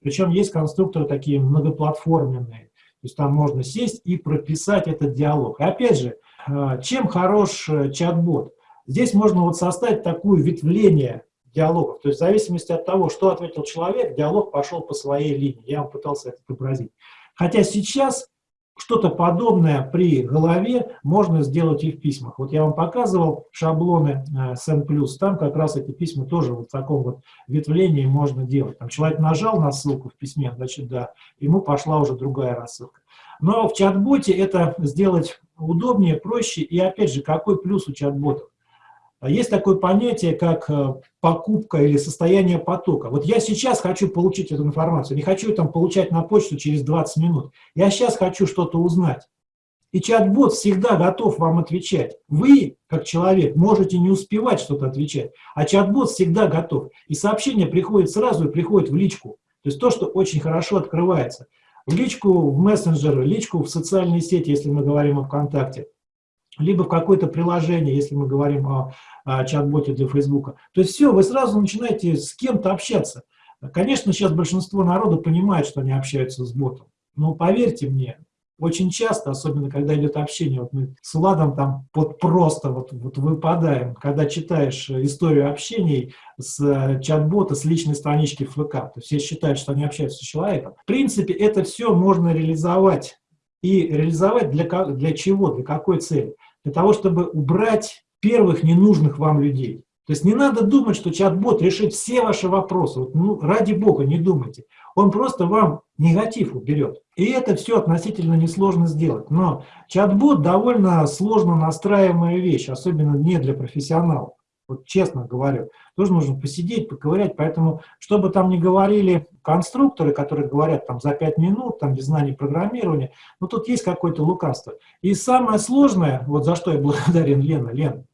Причем есть конструкторы такие многоплатформенные. То есть там можно сесть и прописать этот диалог. И опять же, э, чем хорош э, чат-бот? Здесь можно вот составить такое ветвление диалогов. То есть в зависимости от того, что ответил человек, диалог пошел по своей линии. Я вам пытался это отобразить. Хотя сейчас что-то подобное при голове можно сделать и в письмах. Вот я вам показывал шаблоны SN+, э, там как раз эти письма тоже вот в таком вот ветвлении можно делать. Там человек нажал на ссылку в письме, значит, да, ему пошла уже другая рассылка. Но в чат-боте это сделать удобнее, проще, и опять же, какой плюс у чат-ботов? А есть такое понятие, как э, покупка или состояние потока. Вот я сейчас хочу получить эту информацию, не хочу там получать на почту через 20 минут. Я сейчас хочу что-то узнать. И чат-бот всегда готов вам отвечать. Вы, как человек, можете не успевать что-то отвечать, а чат-бот всегда готов. И сообщение приходит сразу и приходит в личку. То есть то, что очень хорошо открывается. В личку, в мессенджер, личку в социальные сети, если мы говорим о ВКонтакте либо в какое-то приложение, если мы говорим о, о чат-боте для Фейсбука. То есть все, вы сразу начинаете с кем-то общаться. Конечно, сейчас большинство народа понимает, что они общаются с ботом. Но поверьте мне, Очень часто, особенно когда идет общение, вот мы с Владом там вот просто вот, вот выпадаем, когда читаешь историю общений с э, чат-бота, с личной странички ФВК, то все считают, что они общаются с человеком. В принципе, это все можно реализовать. И реализовать для, для чего, для какой цели? Для того, чтобы убрать первых ненужных вам людей. То есть не надо думать, что чат-бот решит все ваши вопросы. Вот, ну, ради бога, не думайте. Он просто вам негатив уберет. И это все относительно несложно сделать. Но чат-бот довольно сложно настраиваемая вещь, особенно не для профессионалов. Вот честно говорю, тоже нужно посидеть, поковырять. Поэтому, чтобы там не говорили конструкторы, которые говорят там за 5 минут, там без знаний программирования, ну тут есть какое-то лукавство. И самое сложное, вот за что я благодарен Лена, Лен,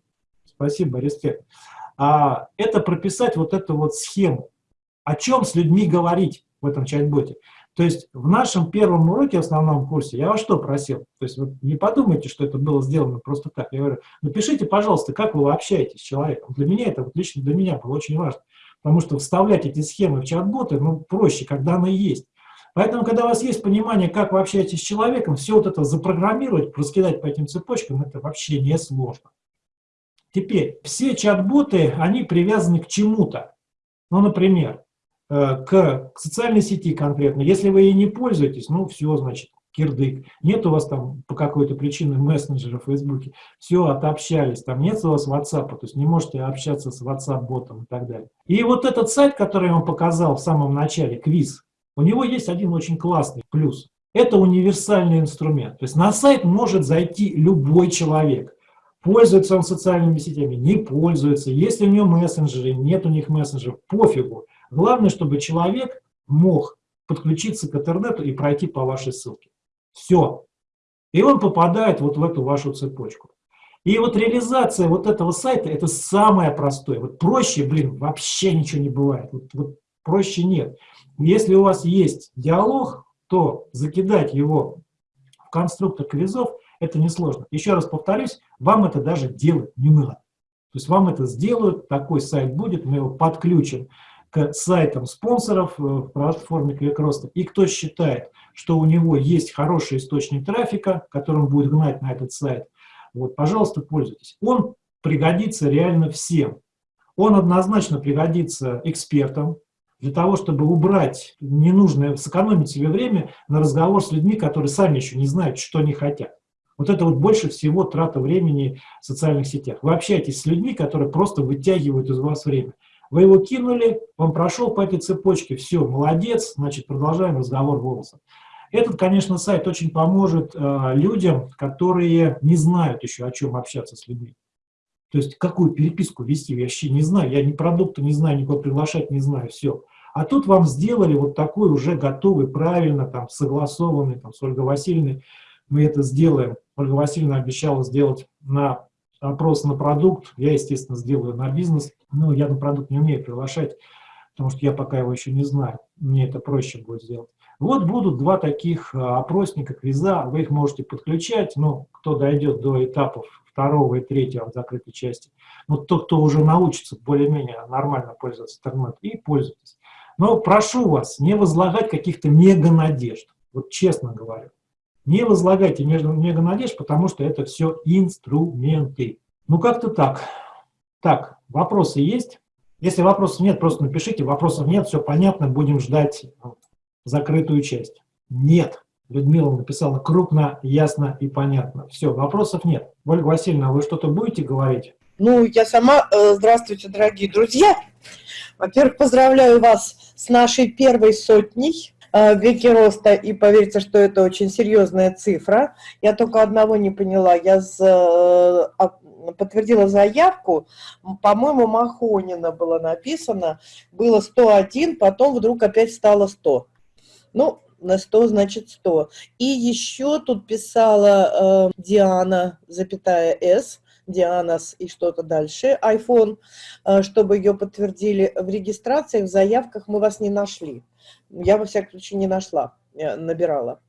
спасибо, респект, а, это прописать вот эту вот схему, о чем с людьми говорить в этом чат-боте. То есть в нашем первом уроке, основном курсе, я вас что просил? То есть вот не подумайте, что это было сделано просто так. Я говорю, напишите, пожалуйста, как вы общаетесь с человеком. Для меня это, вот лично для меня было очень важно. Потому что вставлять эти схемы в чат-боты, ну, проще, когда она есть. Поэтому, когда у вас есть понимание, как вы общаетесь с человеком, все вот это запрограммировать, раскидать по этим цепочкам, это вообще не сложно. Теперь, все чат-боты, они привязаны к чему-то. Ну, например, к, социальной сети конкретно. Если вы ей не пользуетесь, ну все, значит, кирдык. Нет у вас там по какой-то причине мессенджера в Фейсбуке, все, отообщались, там нет у вас WhatsApp, то есть не можете общаться с WhatsApp-ботом и так далее. И вот этот сайт, который я вам показал в самом начале, квиз, у него есть один очень классный плюс. Это универсальный инструмент. То есть на сайт может зайти любой человек. Пользуется он социальными сетями, не пользуется. Если у него мессенджеры, нет у них мессенджеров, пофигу. Главное, чтобы человек мог подключиться к интернету и пройти по вашей ссылке. Все. И он попадает вот в эту вашу цепочку. И вот реализация вот этого сайта, это самое простое. Вот проще, блин, вообще ничего не бывает. Вот, вот проще нет. Если у вас есть диалог, то закидать его в конструктор квизов, это несложно. Еще раз повторюсь, вам это даже делать не надо. То есть вам это сделают, такой сайт будет, мы его подключим к сайтам спонсоров э, в платформе Кликроста. И кто считает, что у него есть хороший источник трафика, которым будет гнать на этот сайт, вот, пожалуйста, пользуйтесь. Он пригодится реально всем. Он однозначно пригодится экспертам, для того, чтобы убрать ненужное, сэкономить себе время на разговор с людьми, которые сами еще не знают, что они хотят. Вот это вот больше всего трата времени в социальных сетях. Вы общаетесь с людьми, которые просто вытягивают из вас время. Вы его кинули, он прошел по этой цепочке, все, молодец, значит, продолжаем разговор голосом. Этот, конечно, сайт очень поможет э, людям, которые не знают еще, о чем общаться с людьми. То есть, какую переписку вести, я вообще не знаю, я ни продукта не знаю, никого приглашать не знаю, все. А тут вам сделали вот такой уже готовый, правильно, там, согласованный, там, с Ольгой Васильевной, мы это сделаем. Ольга Васильевна обещала сделать на опрос на продукт, я, естественно, сделаю на бизнес, но я на продукт не умею приглашать, потому что я пока его еще не знаю, мне это проще будет сделать. Вот будут два таких а, опросника, квиза, вы их можете подключать, ну, кто дойдет до этапов второго и третьего в закрытой части, ну, тот, кто уже научится более-менее нормально пользоваться интернетом, и пользуйтесь. Но прошу вас не возлагать каких-то мега-надежд, вот честно говорю. Не возлагайте мега надежд, потому что это все инструменты. Ну, как-то так. Так, вопросы есть? Если вопросов нет, просто напишите. Вопросов нет, все понятно, будем ждать закрытую часть. Нет. Людмила написала крупно, ясно и понятно. Все, вопросов нет. Ольга Васильевна, вы что-то будете говорить? Ну, я сама. Э, здравствуйте, дорогие друзья. Во-первых, поздравляю вас с нашей первой сотней Э, веки роста, и поверьте, что это очень серьезная цифра. Я только одного не поняла. Я за, а, подтвердила заявку, по-моему, Махонина было написано, было 101, потом вдруг опять стало 100. Ну, на 100 значит 100. И еще тут писала э, Диана, запятая С, Дианас и что-то дальше, iPhone, э, чтобы ее подтвердили. В регистрациях, в заявках мы вас не нашли. Я, во всяком случае, не нашла, набирала.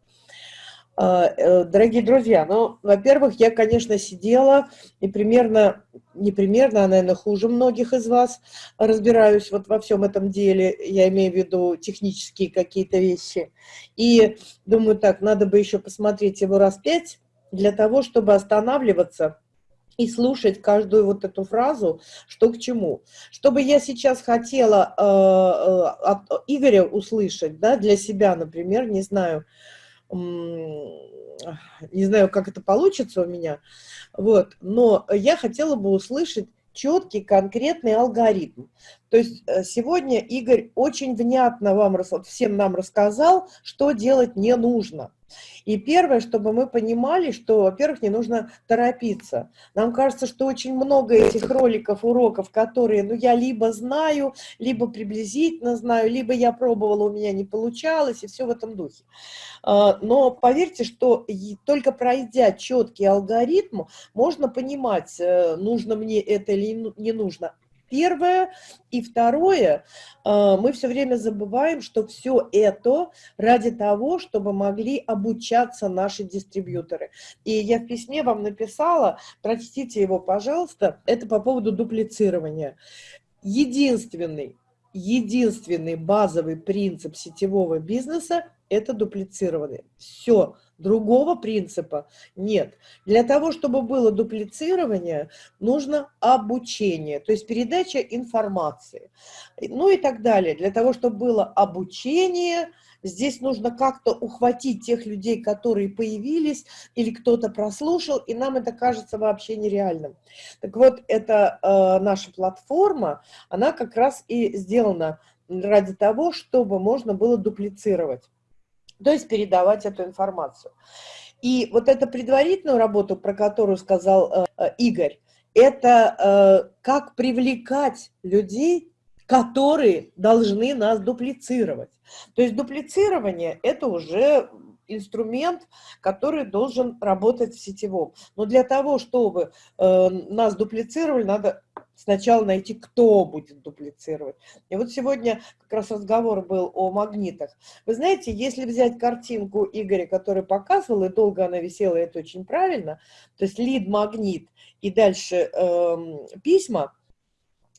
А, э, дорогие друзья, ну, во-первых, я, конечно, сидела и примерно, не примерно, а, наверное, хуже многих из вас разбираюсь вот во всем этом деле, я имею в виду технические какие-то вещи. И думаю, так, надо бы еще посмотреть его раз пять для того, чтобы останавливаться и слушать каждую вот эту фразу, что к чему. Что бы я сейчас хотела э, э, от Игоря услышать, да, для себя, например, не знаю, не знаю, как это получится у меня, вот, но я хотела бы услышать четкий, конкретный алгоритм. То есть э, сегодня Игорь очень внятно вам, всем нам рассказал, что делать не нужно. И первое, чтобы мы понимали, что, во-первых, не нужно торопиться. Нам кажется, что очень много этих роликов, уроков, которые, ну, я либо знаю, либо приблизительно знаю, либо я пробовала, у меня не получалось, и все в этом духе. А, но поверьте, что только пройдя четкий алгоритм, можно понимать, э, нужно мне это или не нужно первое. И второе, э, мы все время забываем, что все это ради того, чтобы могли обучаться наши дистрибьюторы. И я в письме вам написала, прочтите его, пожалуйста, это по поводу дуплицирования. Единственный, единственный базовый принцип сетевого бизнеса – это дуплицированный. Все, Другого принципа нет. Для того, чтобы было дуплицирование, нужно обучение, то есть передача информации. Ну и так далее. Для того, чтобы было обучение, здесь нужно как-то ухватить тех людей, которые появились, или кто-то прослушал, и нам это кажется вообще нереальным. Так вот, эта э, наша платформа, она как раз и сделана ради того, чтобы можно было дуплицировать то есть передавать эту информацию. И вот эту предварительную работу, про которую сказал э, Игорь, это э, как привлекать людей, которые должны нас дуплицировать. То есть дуплицирование – это уже инструмент, который должен работать в сетевом. Но для того, чтобы э, нас дуплицировали, надо сначала найти, кто будет дуплицировать. И вот сегодня как раз разговор был о магнитах. Вы знаете, если взять картинку Игоря, который показывал, и долго она висела, это очень правильно, то есть лид-магнит и дальше э, письма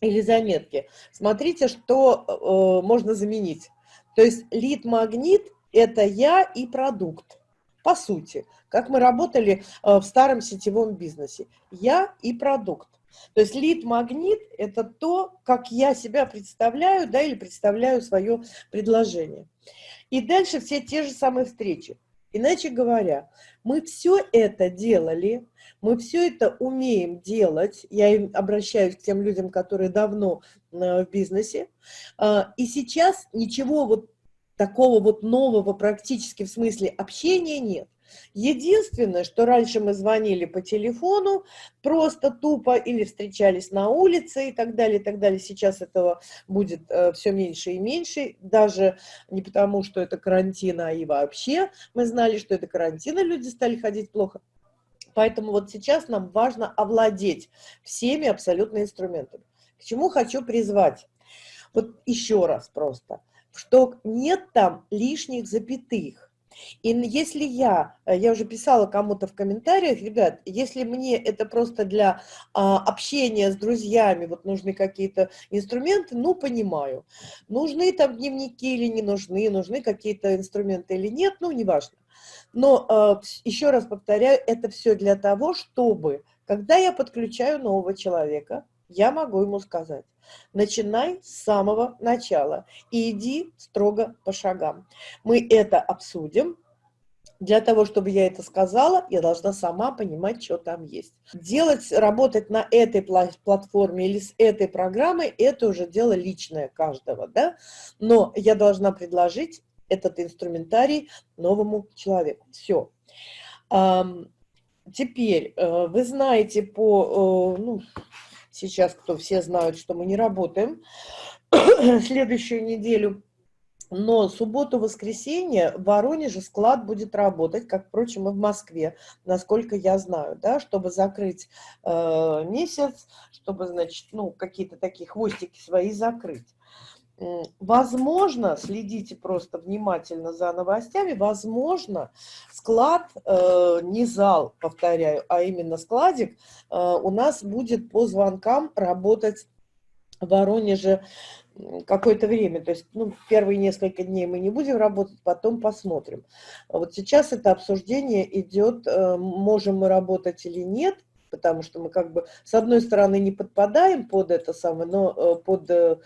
или заметки, смотрите, что э, можно заменить. То есть лид-магнит – это я и продукт. По сути, как мы работали э, в старом сетевом бизнесе. Я и продукт. То есть лид-магнит – это то, как я себя представляю, да, или представляю свое предложение. И дальше все те же самые встречи. Иначе говоря, мы все это делали, мы все это умеем делать, я обращаюсь к тем людям, которые давно э, в бизнесе, а, и сейчас ничего вот такого вот нового практически в смысле общения нет. Единственное, что раньше мы звонили по телефону, просто тупо, или встречались на улице и так далее, и так далее. Сейчас этого будет э, все меньше и меньше, даже не потому, что это карантин, а и вообще мы знали, что это карантин, и люди стали ходить плохо. Поэтому вот сейчас нам важно овладеть всеми абсолютно инструментами. К чему хочу призвать? Вот еще раз просто, что нет там лишних запятых. И если я, э, я уже писала кому-то в комментариях, ребят, если мне это просто для а, общения с друзьями, вот нужны какие-то инструменты, ну, понимаю. Нужны там дневники или не нужны, нужны какие-то инструменты или нет, ну, неважно. Но а, еще раз повторяю, это все для того, чтобы, когда я подключаю нового человека, я могу ему сказать, начинай с самого начала и иди строго по шагам. Мы это обсудим. Для того, чтобы я это сказала, я должна сама понимать, что там есть. Делать, работать на этой платформе или с этой программой, это уже дело личное каждого, да? Но я должна предложить этот инструментарий новому человеку. Все. Теперь, э, вы знаете по, э, ну, Сейчас кто все знают, что мы не работаем следующую неделю. Но субботу-воскресенье в Воронеже склад будет работать, как, впрочем, и в Москве, насколько я знаю, да, чтобы закрыть э, месяц, чтобы, значит, ну, какие-то такие хвостики свои закрыть. Возможно, следите просто внимательно за новостями, возможно, склад, э, не зал, повторяю, а именно складик, э, у нас будет по звонкам работать в Воронеже какое-то время. То есть ну, первые несколько дней мы не будем работать, потом посмотрим. Вот сейчас это обсуждение идет, э, можем мы работать или нет – потому что мы как бы с одной стороны не подпадаем под это самое, но э, под э,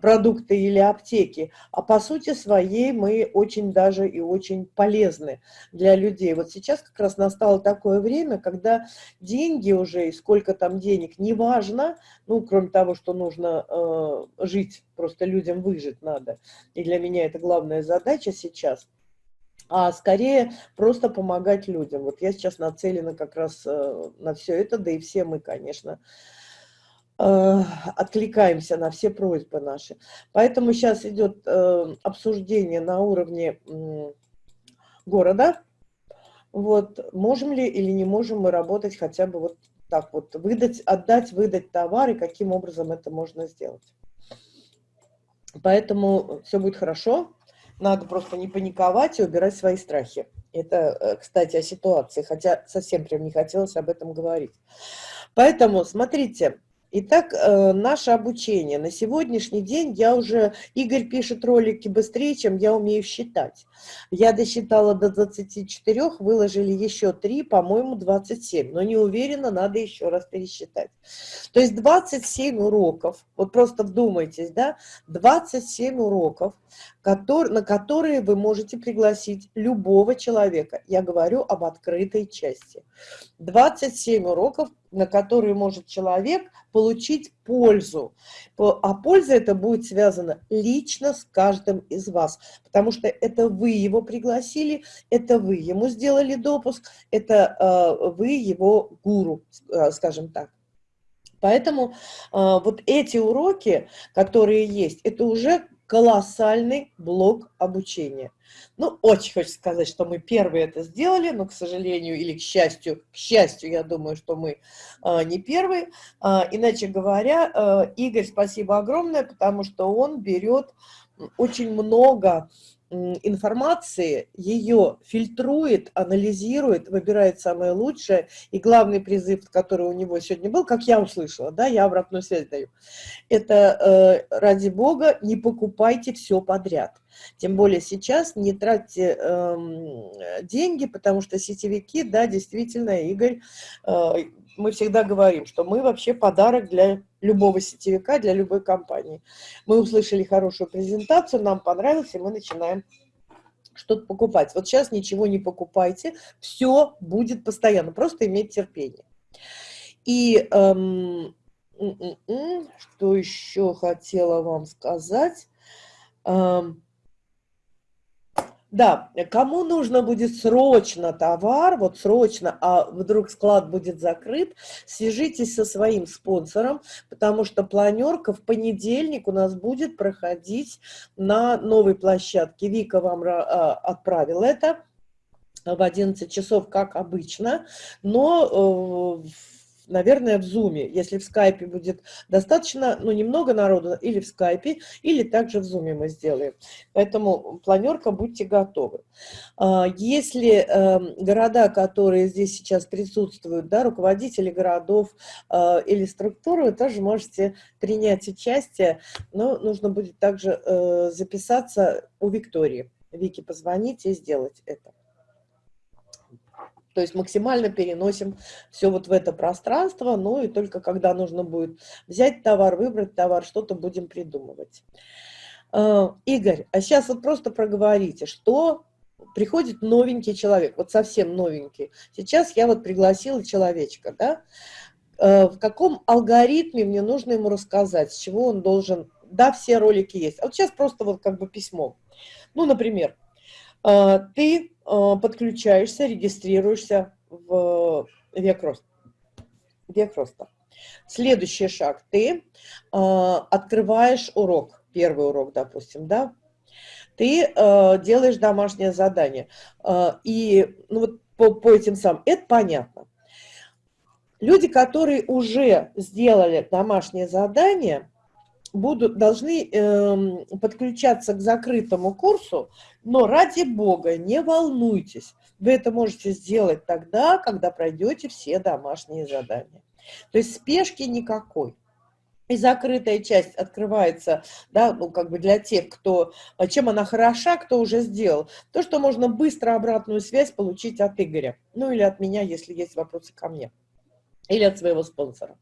продукты или аптеки, а по сути своей мы очень даже и очень полезны для людей. Вот сейчас как раз настало такое время, когда деньги уже и сколько там денег, неважно, ну, кроме того, что нужно э, жить, просто людям выжить надо. И для меня это главная задача сейчас – а скорее просто помогать людям. Вот я сейчас нацелена как раз э, на все это, да и все мы, конечно, э, откликаемся на все просьбы наши. Поэтому сейчас идет э, обсуждение на уровне города. Вот, можем ли или не можем мы работать хотя бы вот так вот, выдать, отдать, выдать товары, каким образом это можно сделать. Поэтому все будет хорошо. Надо просто не паниковать и убирать свои страхи. Это, э, кстати, о ситуации, хотя совсем прям не хотелось об этом говорить. Поэтому, смотрите, Итак, э, наше обучение. На сегодняшний день я уже... Игорь пишет ролики быстрее, чем я умею считать. Я досчитала до 24, выложили еще 3, по-моему, 27. Но не уверена, надо еще раз пересчитать. То есть 27 уроков, вот просто вдумайтесь, да, 27 уроков, который, на которые вы можете пригласить любого человека. Я говорю об открытой части. 27 уроков, на которые может человек получить пользу. А польза это будет связана лично с каждым из вас, потому что это вы его пригласили, это вы ему сделали допуск, это э, вы его гуру, э, скажем так. Поэтому э, вот эти уроки, которые есть, это уже колоссальный блок обучения. Ну, очень хочется сказать, что мы первые это сделали, но, к сожалению, или к счастью, к счастью, я думаю, что мы а, не первые. А, иначе говоря, а, Игорь, спасибо огромное, потому что он берет очень много информации, ее фильтрует, анализирует, выбирает самое лучшее. И главный призыв, который у него сегодня был, как я услышала, да, я обратную связь даю, это э, ради бога не покупайте все подряд. Тем более сейчас не тратьте э, деньги, потому что сетевики, да, действительно, Игорь, э, мы всегда говорим, что мы вообще подарок для любого сетевика, для любой компании. Мы услышали хорошую презентацию, нам понравилось, и мы начинаем что-то покупать. Вот сейчас ничего не покупайте, все будет постоянно, просто иметь терпение. И эм, что еще хотела вам сказать? Эм, да, кому нужно будет срочно товар, вот срочно, а вдруг склад будет закрыт, свяжитесь со своим спонсором, потому что планерка в понедельник у нас будет проходить на новой площадке. Вика вам а, отправила это в 11 часов, как обычно, но э, наверное, в Zoom. Если в скайпе будет достаточно, ну, немного народу, или в скайпе, или также в Zoom мы сделаем. Поэтому планерка, будьте готовы. А, если эм, города, которые здесь сейчас присутствуют, да, руководители городов а, или структуры, вы тоже можете принять участие, но нужно будет также э, записаться у Виктории. Вики, позвоните и сделать это. То есть максимально переносим все вот в это пространство, ну и только когда нужно будет взять товар, выбрать товар, что-то будем придумывать. А, Игорь, а сейчас вот просто проговорите, что приходит новенький человек, вот совсем новенький. Сейчас я вот пригласила человечка, да, а, в каком алгоритме мне нужно ему рассказать, с чего он должен, да, все ролики есть. А вот сейчас просто вот как бы письмо. Ну, например, ты а, подключаешься, регистрируешься в век роста. Век роста. Следующий шаг. Ты открываешь урок, первый урок, допустим, да? Ты делаешь домашнее задание. И ну, вот по, по этим самым, это понятно. Люди, которые уже сделали домашнее задание, будут, должны э, подключаться к закрытому курсу, но ради бога, не волнуйтесь. Вы это можете сделать тогда, когда пройдете все домашние задания. То есть спешки никакой. И закрытая часть открывается, да, ну, как бы для тех, кто, чем она хороша, кто уже сделал. То, что можно быстро обратную связь получить от Игоря. Ну, или от меня, если есть вопросы ко мне или от своего спонсора.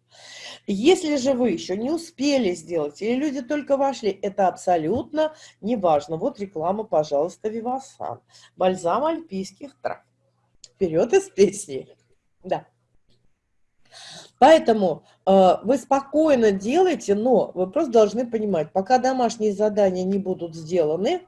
Если же вы еще не успели сделать, или люди только вошли, это абсолютно не важно. Вот реклама, пожалуйста, Вивасан. Бальзам альпийских трав. Вперед из песни. Да. Поэтому э, вы спокойно делаете, но вы просто должны понимать, пока домашние задания не будут сделаны,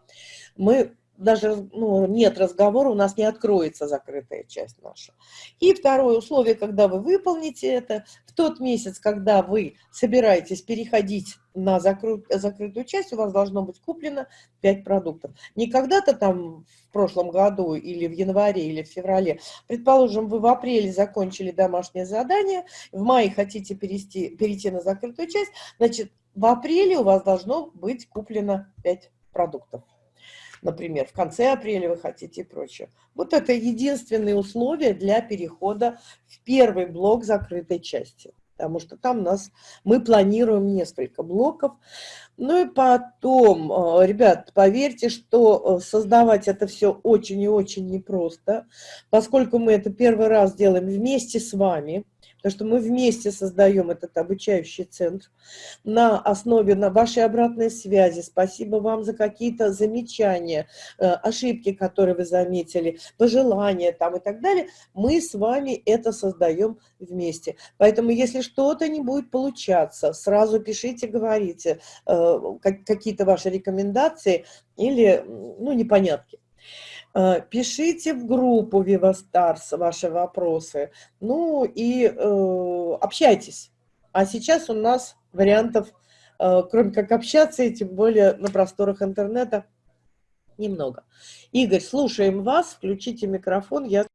мы даже ну, нет разговора, у нас не откроется закрытая часть наша. И второе условие, когда вы выполните это, в тот месяц, когда вы собираетесь переходить на закры... закрытую часть, у вас должно быть куплено 5 продуктов. Не когда-то там в прошлом году или в январе или в феврале. Предположим, вы в апреле закончили домашнее задание, в мае хотите перейти, перейти на закрытую часть, значит, в апреле у вас должно быть куплено 5 продуктов например, в конце апреля вы хотите и прочее. Вот это единственные условия для перехода в первый блок закрытой части. Потому что там нас, мы планируем несколько блоков. Ну и потом, э, ребят, поверьте, что э, создавать это все очень и очень непросто, поскольку мы это первый раз делаем вместе с вами потому что мы вместе создаем этот обучающий центр на основе на вашей обратной связи. Спасибо вам за какие-то замечания, э, ошибки, которые вы заметили, пожелания там и так далее. Мы с вами это создаем вместе. Поэтому, если что-то не будет получаться, сразу пишите, говорите э, какие-то ваши рекомендации или ну, непонятки. Э, пишите в группу Вивастарс ваши вопросы, ну и э, общайтесь. А сейчас у нас вариантов, э, кроме как общаться, и тем более на просторах интернета, немного. Игорь, слушаем вас, включите микрофон, я